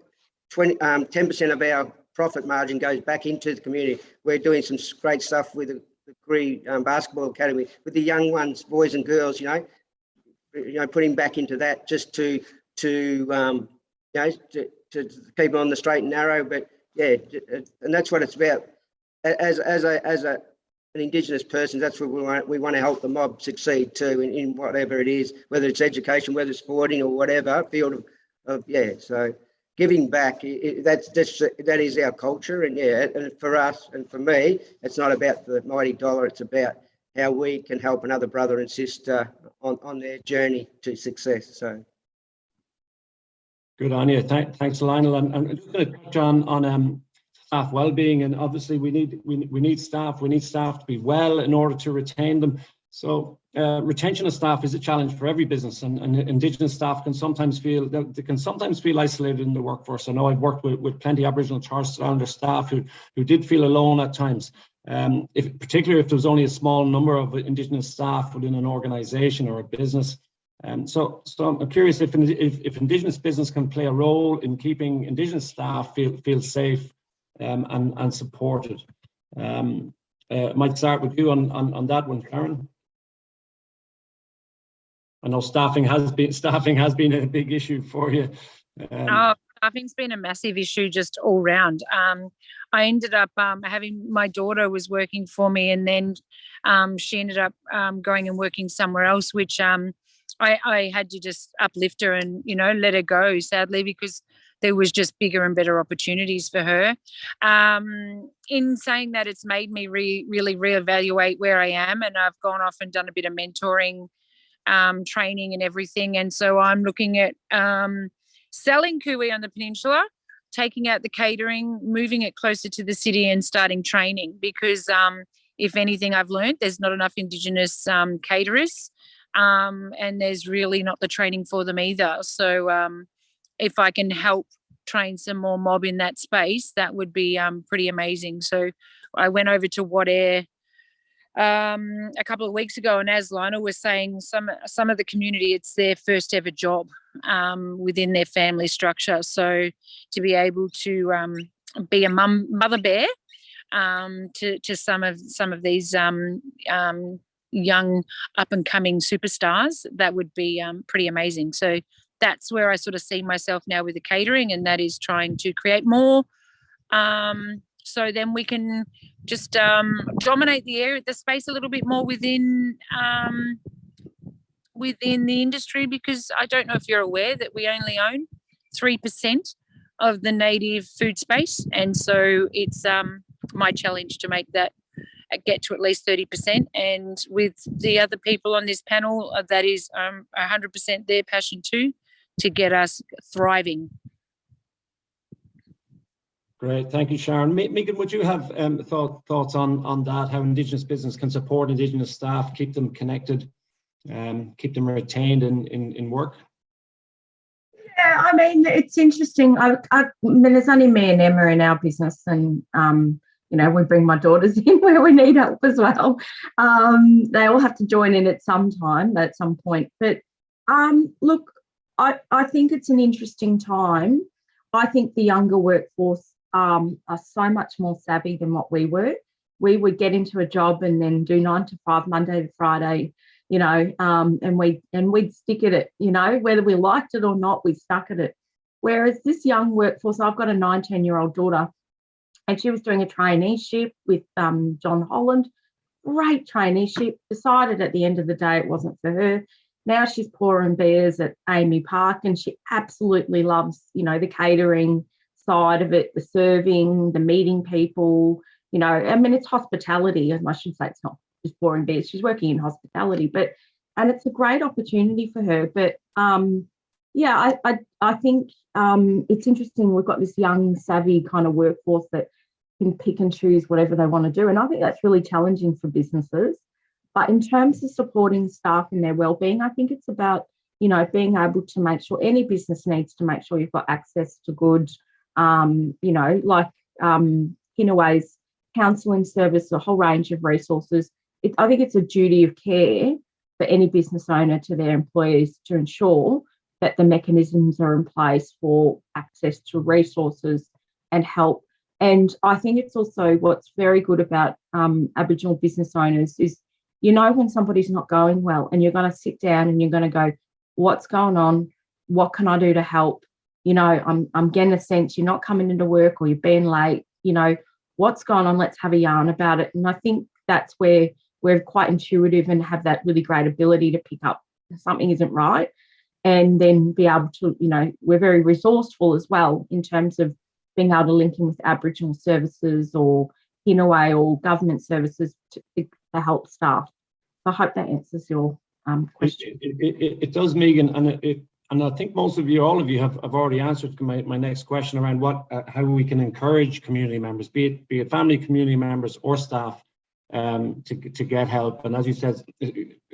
20, um, 10% of our profit margin goes back into the community. We're doing some great stuff with the, Cree um, Basketball Academy, with the young ones, boys and girls, you know, you know, putting back into that just to, to, um, you know, to, to keep on the straight and narrow. But yeah, and that's what it's about. As, as a, as a, an Indigenous person, that's what we want. We want to help the mob succeed too, in, in whatever it is, whether it's education, whether it's sporting or whatever field of, of yeah. So giving back, it, that's just that is our culture, and yeah, and for us and for me, it's not about the mighty dollar. It's about how we can help another brother and sister on on their journey to success. So. Good on you. Thank, thanks, Lionel. And, and I'm just going to touch on on um, staff well-being, and obviously we need we, we need staff. We need staff to be well in order to retain them. So uh, retention of staff is a challenge for every business and, and Indigenous staff can sometimes feel, they can sometimes feel isolated in the workforce. I know I've worked with, with plenty of Aboriginal Torres Islander staff who, who did feel alone at times. Um, if, particularly if there was only a small number of Indigenous staff within an organisation or a business. Um, so, so I'm curious if, if, if Indigenous business can play a role in keeping Indigenous staff feel, feel safe um, and, and supported. Um, uh, might start with you on, on, on that one, Karen. I know staffing has been staffing has been a big issue for you. Um, Oh, staffing's been a massive issue just all round. Um, I ended up um, having my daughter was working for me, and then um, she ended up um, going and working somewhere else, which um, I, I had to just uplift her and you know let her go. Sadly, because there was just bigger and better opportunities for her. Um, in saying that, it's made me re- really reevaluate where I am, and I've gone off and done a bit of mentoring um, training and everything. And so I'm looking at selling Cooee on the peninsula, taking out the catering, moving it closer to the city and starting training because um, if anything I've learned, there's not enough Indigenous um, caterers um, and there's really not the training for them either. So um, if I can help train some more mob in that space, that would be um, pretty amazing. So I went over to What Air um, a couple of weeks ago, and as Lionel was saying, some some of the community, it's their first ever job um, within their family structure. So to be able to um, be a mum mother bear um, to to some of some of these um, um, young up and coming superstars, that would be um, pretty amazing. So that's where I sort of see myself now with the catering, and that is trying to create more. So then we can just dominate the area, the space a little bit more within within the industry. Because I don't know if you're aware that we only own three percent of the native food space, and so it's um, my challenge to make that uh, get to at least 30% and with the other people on this panel uh, that is um, 100% their passion too to get us thriving. Great, thank you, Sharon. Megan, would you have um, thought, thoughts on, on that, how Indigenous business can support Indigenous staff, keep them connected, um, keep them retained in, in, in work? Yeah, I mean, it's interesting. I, I, I mean, there's only me and Emma in our business, and um, you know, we bring my daughters in where we need help as well. Um, they all have to join in at some time, at some point. But um, look, I, I think it's an interesting time. I think the younger workforce um, are so much more savvy than what we were. We would get into a job and then do nine to five, Monday to Friday, you know, um, and we and we'd stick at it, you know, whether we liked it or not, we stuck at it. Whereas this young workforce, I've got a 19 year old daughter, and she was doing a traineeship with um, John Holland. Great traineeship. Decided at the end of the day it wasn't for her. Now she's pouring beers at AAMI Park, and she absolutely loves, you know, the catering side of it, the serving, the meeting people. You know, I mean, it's hospitality. As I should say it's not just pouring beers. She's working in hospitality, but and it's a great opportunity for her. But um, yeah, I I, I think um, it's interesting. We've got this young, savvy kind of workforce that can pick and choose whatever they want to do, and I think that's really challenging for businesses. But in terms of supporting staff and their well-being, I think it's about you know being able to make sure any business needs to make sure you've got access to good um, you know, like um, Kinaway's counselling service, a whole range of resources. It, I think it's a duty of care for any business owner to their employees to ensure that the mechanisms are in place for access to resources and help. And I think it's also what's very good about um, Aboriginal business owners is you know when somebody's not going well and you're going to sit down and you're going to go, what's going on? What can I do to help? you know, I'm I'm getting a sense you're not coming into work or you're being late, you know, what's going on? Let's have a yarn about it. And I think that's where we're quite intuitive and have that really great ability to pick up something isn't right. And then be able to, you know, we're very resourceful as well in terms of being able to link in with Aboriginal services or Kinaway or government services to, to help staff. I hope that answers your um, question. It, it, it, it does, Megan, and it, and I think most of you, all of you have, have already answered my, my next question around what, uh, how we can encourage community members, be it, be it family community members or staff, um, to, to get help. And as you said,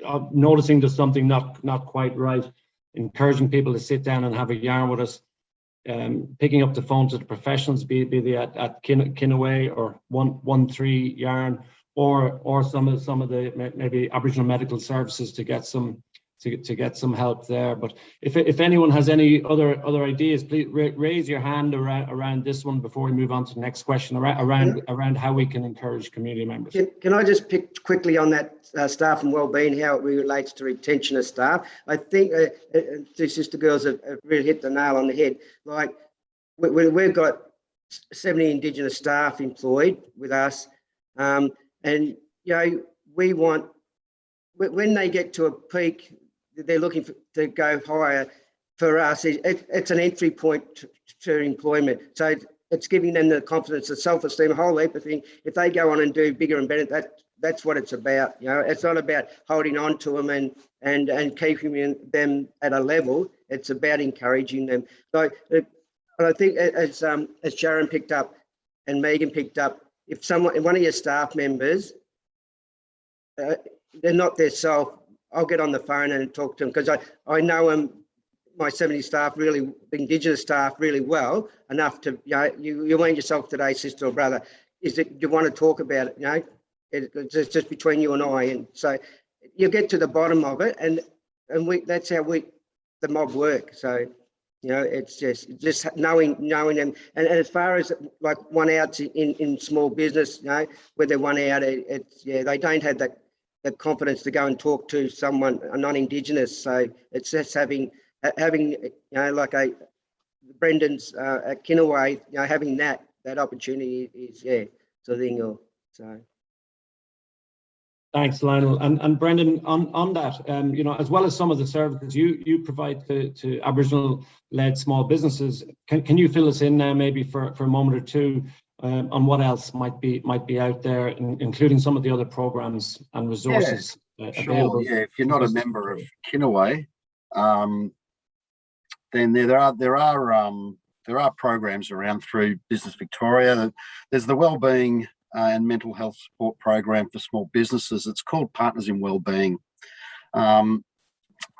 uh, noticing there's something not, not quite right, encouraging people to sit down and have a yarn with us, um, picking up the phone to the professionals, be, be they at, at Kin, Kinaway or one, one, three yarn, or, or some of, some of the maybe Aboriginal medical services to get some, to, to get some help there. But if, if anyone has any other, other ideas, please raise your hand around, around this one before we move on to the next question, around, around, around how we can encourage community members. Can, can I just pick quickly on that uh, staff and wellbeing, how it relates to retention of staff? I think uh, uh, two sister girls have, have really hit the nail on the head. Like we, we, we've got 70 Indigenous staff employed with us. Um, and, you know, we want, when they get to a peak, they're looking for, to go higher. For us, it, it- it's an entry point to, to employment. So it's giving them the confidence, the self-esteem, a whole heap of things. If they go on and do bigger and better, that that's what it's about. You know, it's not about holding on to them and and and keeping them at a level. It's about encouraging them. So, uh, I think as um as Sharon picked up and Megan picked up, if someone, one of your staff members, uh, they're not their self, I'll get on the phone and talk to them because I I know them my 70 staff really, Indigenous staff really well enough to, you know, you, you weren't yourself today, sister or brother. Is it, you want to talk about it, you know? It, it's just- between you and I. And so you get to the bottom of it and, and we, that's how we, the mob work. So, you know, it's just, just knowing, knowing them. And, and as far as like one outs in, in small business, you know, where they're one out, it, it's, yeah, they don't have that, that confidence to go and talk to someone, a non-Indigenous. So it's just having, having, you know, like a Brendan's uh, at Kinaway, you know, having that that opportunity is yeah, so thing. Or so Thanks, Lionel. And, and Brendan, on, on that, um, you know, as well as some of the services you, you provide to, to Aboriginal-led small businesses, can, can you fill us in now maybe for, for a moment or two um, on what else might be might be out there, in- including some of the other programs and resources uh, Sure, available? yeah, if you're not a member of Kinaway, um, then there, there are, there are, um, there are programs around through Business Victoria. There's the Wellbeing uh, and Mental Health Support Program for small businesses. It's called Partners in Wellbeing. Um,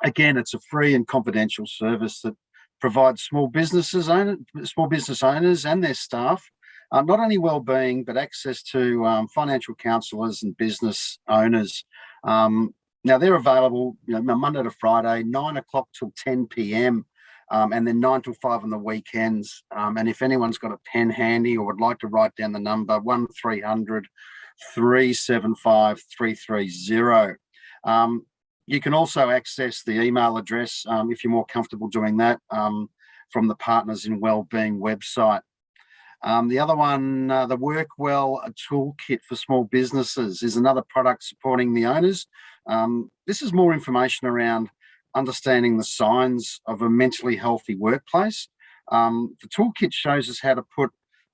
again, it's a free and confidential service that provides small businesses owner, small business owners and their staff uh, not only well-being but access to um, financial counsellors and business owners. Um, now they're available, you know, Monday to Friday, nine o'clock till 10 p.m. Um, and then nine till five on the weekends. Um, and if anyone's got a pen handy or would like to write down the number, one 375 330 Um, you can also access the email address um, if you're more comfortable doing that from the Partners in Wellbeing website. Um, the other one, uh, the Workwell Toolkit for Small Businesses is another product supporting the owners. Um, this is more information around understanding the signs of a mentally healthy workplace. Um, the toolkit shows us how to put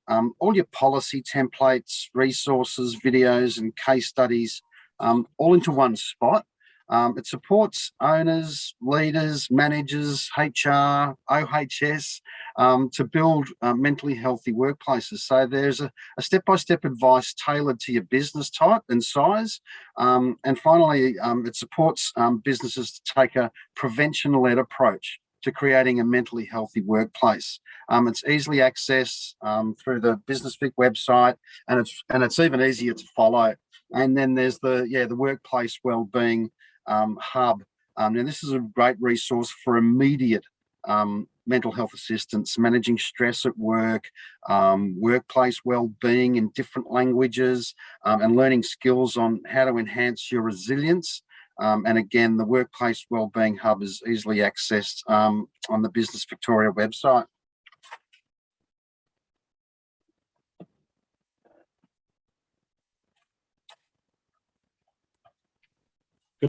um, all your policy templates, resources, videos and case studies um, all into one spot. Um, it supports owners, leaders, managers, HR, OHS um, to build uh, mentally healthy workplaces. So there's a step-by-step advice tailored to your business type and size. Um, and finally, um, it supports um, businesses to take a prevention-led approach to creating a mentally healthy workplace. Um, it's easily accessed um, through the Business Vic website, and it's and it's even easier to follow. And then there's the yeah the workplace wellbeing um, hub. Um, and this is a great resource for immediate um, mental health assistance, managing stress at work, um, workplace well-being in different languages, um, and learning skills on how to enhance your resilience. Um, and again, the Workplace Wellbeing Hub is easily accessed um, on the Business Victoria website.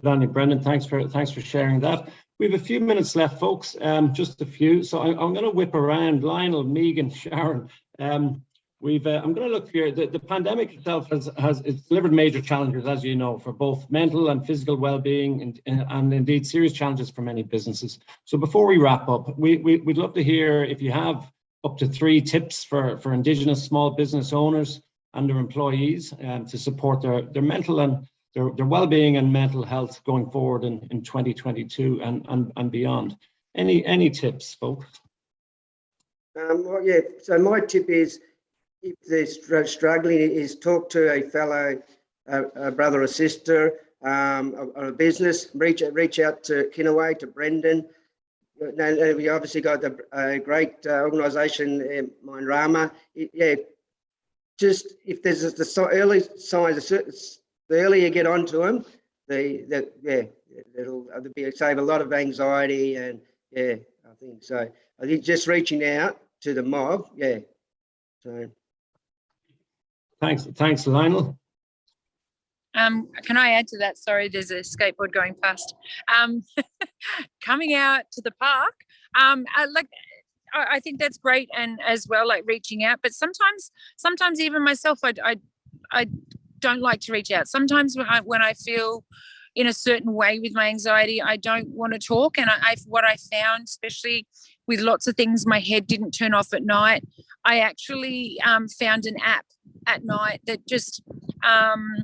Good Brendan. Thanks for thanks for sharing that. We have a few minutes left, folks. Um, just a few. So I, I'm going to whip around. Lionel, Megan, Sharon. Um, we've. Uh, I'm going to look here. The, the pandemic itself has has it's delivered major challenges, as you know, for both mental and physical well-being, and, and indeed serious challenges for many businesses. So before we wrap up, we, we we'd love to hear if you have up to three tips for for Indigenous small business owners and their employees um, to support their, their mental and their, their well-being and mental health going forward in, in 2022 and, and, and beyond. Any, any tips, folks? Um, well, yeah, so my tip is if they're struggling is talk to a fellow uh, a brother or sister um, or, a business, reach, reach out to Kinaway, to Brendan. Uh, no, no, we obviously got a, a great uh, organisation, Mindarma. Yeah, just if there's the si- early signs, the earlier you get onto them, the, the yeah, it'll, it'll be save a lot of anxiety and yeah, I think so. I think just reaching out to the mob, yeah. So Thanks, thanks, Lionel. Um, can I add to that? Sorry, there's a skateboard going past. Um, coming out to the park, um, I, like I, I think that's great, and as well, like reaching out. But sometimes, sometimes even myself, I, I, I don't like to reach out. Sometimes when I, when I feel in a certain way with my anxiety, I don't want to talk. And I, I, what I found, especially with lots of things, my head didn't turn off at night. I actually um, found an app at night that just um,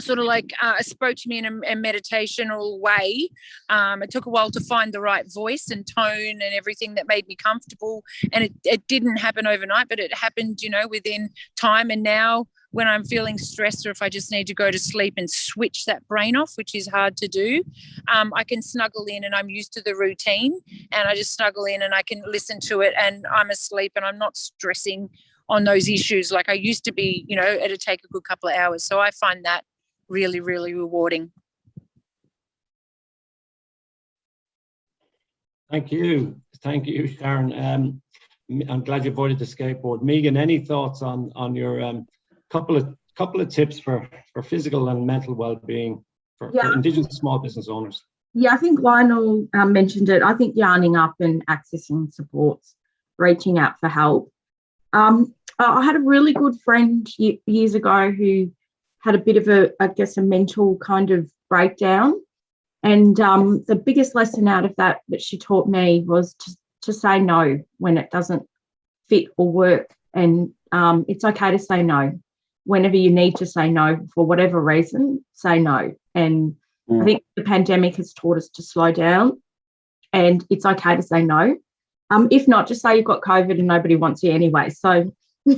sort of like uh, spoke to me in a, a meditational way. Um, it took a while to find the right voice and tone and everything that made me comfortable. And it, it didn't happen overnight, but it happened, you know, within time. And now when I'm feeling stressed or if I just need to go to sleep and switch that brain off, which is hard to do, um, I can snuggle in and I'm used to the routine and I just snuggle in and I can listen to it and I'm asleep and I'm not stressing on those issues like I used to be, you know, it'd take a good couple of hours. So I find that really, really rewarding. Thank you. Thank you, Sharon. Um, I'm glad you avoided the skateboard. Megan, any thoughts on, on your um, couple of couple of tips for, for physical and mental well-being for, for Indigenous small business owners? Yeah, I think Lionel um, mentioned it. I think yarning up and accessing supports, reaching out for help. Um, I I had a really good friend years ago who had a bit of a, I guess, a mental kind of breakdown. And um, the biggest lesson out of that that she taught me was to, to say no when it doesn't fit or work. And um, it's okay to say no. Whenever you need to say no for whatever reason, say no. And I think the pandemic has taught us to slow down and it's okay to say no. Um, if not, just say you've got COVID and nobody wants you anyway. So,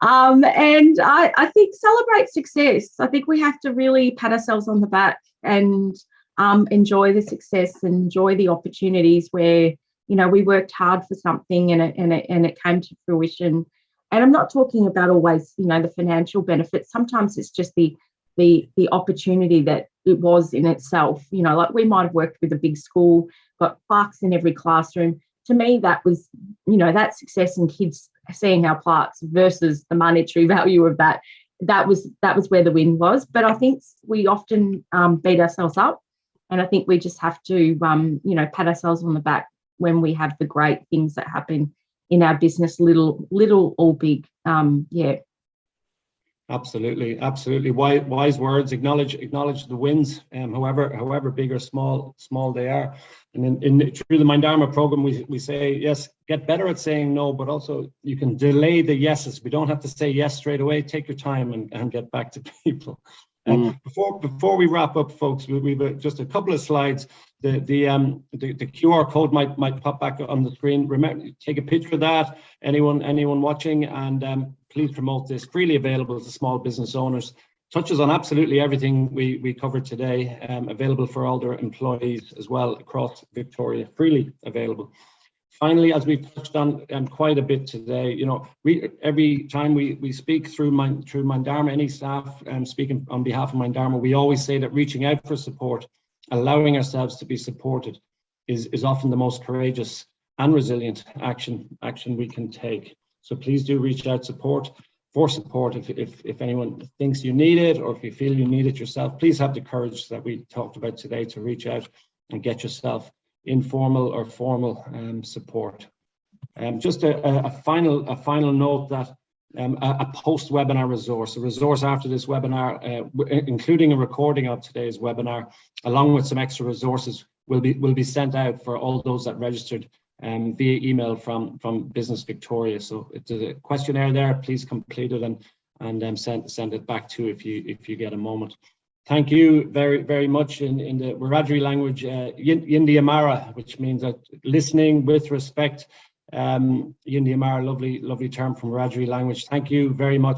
um, and I, I think celebrate success. I think we have to really pat ourselves on the back and um, enjoy the success and enjoy the opportunities where, you know, we worked hard for something and it, and it, and it came to fruition. And I'm not talking about always, you know, the financial benefits. Sometimes it's just the the the opportunity that it was in itself. You know, like we might have worked with a big school, got plaques in every classroom. To me, that was, you know, that success in kids seeing our plaques versus the monetary value of that. That was that was where the win was. But I think we often um, beat ourselves up, and I think we just have to, um, you know, pat ourselves on the back when we have the great things that happen in our business, little little or big. Um, yeah, Absolutely, absolutely. Wise, wise words. Acknowledge, acknowledge the wins, um, however, however big or small, small they are. And in, in through the Mindarma program, we we say yes, get better at saying no, but also you can delay the yeses. We don't have to say yes straight away. Take your time and, and get back to people. Um, before before we wrap up, folks, we, we've uh, just a couple of slides. The the um the, the QR code might might pop back on the screen. Remember, take a picture of that. Anyone anyone watching, and um, please promote this. Freely available to small business owners. Touches on absolutely everything we we covered today. Um, available for all their employees as well across Victoria. Freely available. Finally, as we've touched on um, quite a bit today, you know, we every time we we speak through my through Mindarma, any staff um, speaking on behalf of Mindarma, we always say that reaching out for support, allowing ourselves to be supported, is is often the most courageous and resilient action action we can take. So please do reach out support for support if if if anyone thinks you need it or if you feel you need it yourself. Please have the courage that we talked about today to reach out and get yourself informal or formal um, support. Um, just a, a, final a final note that um, a, a post webinar resource, a resource after this webinar, uh, including a recording of today's webinar, along with some extra resources, will be will be sent out for all those that registered um, via email from, from Business Victoria. So it's a questionnaire there, please complete it and, and um, send, send it back to if you, if you get a moment. Thank you very, very much in, in the Wiradjuri language, uh, Yin- Yindyamarra, which means that listening with respect. Um, Yindyamarra, lovely, lovely term from Wiradjuri language. Thank you very much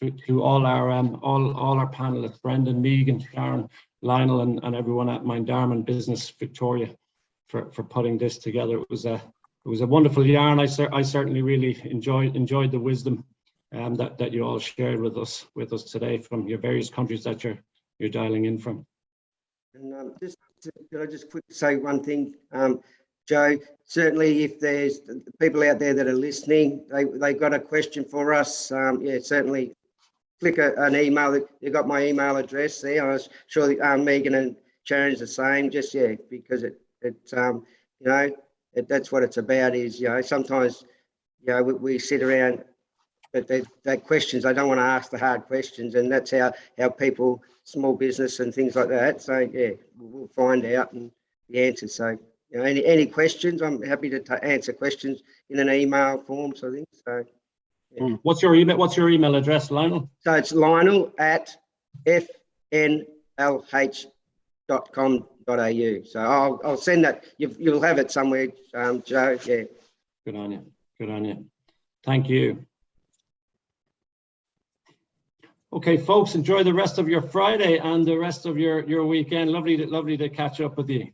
to, to all our, um, all, all our panelists, Brendan, Megan, Sharon, Lionel, and, and everyone at Mindarman Business Victoria for, for putting this together. It was a, it was a wonderful yarn. I, cer- I certainly really enjoyed, enjoyed the wisdom um, that, that you all shared with us, with us today from your various countries that you're, you're dialing in from. And um, just, to- could I just quick say one thing? Um, Joe, certainly if there's people out there that are listening, they, they got a question for us, um, yeah, certainly click a, an email. You got my email address there. I was sure that, um, Megan and Sharon's the same, just, yeah, because it, it, um, you know, it, that's what it's about is, you know, sometimes, you know, we, we sit around, but they, they questions, they don't want to ask the hard questions and that's how, how people, small business and things like that. So, yeah, we'll find out and the answers. So, you know, any, any questions, I'm happy to answer questions in an email form, so I think, so. What's your email, what's your email address, Lionel? So it's Lionel at fnlh.com.au. So I'll, I'll send that. You've, you'll have it somewhere, um, Joe. Yeah. Good on you. Good on you. Thank you. Okay, folks, enjoy the rest of your Friday and the rest of your, your weekend. Lovely, to lovely to catch up with you.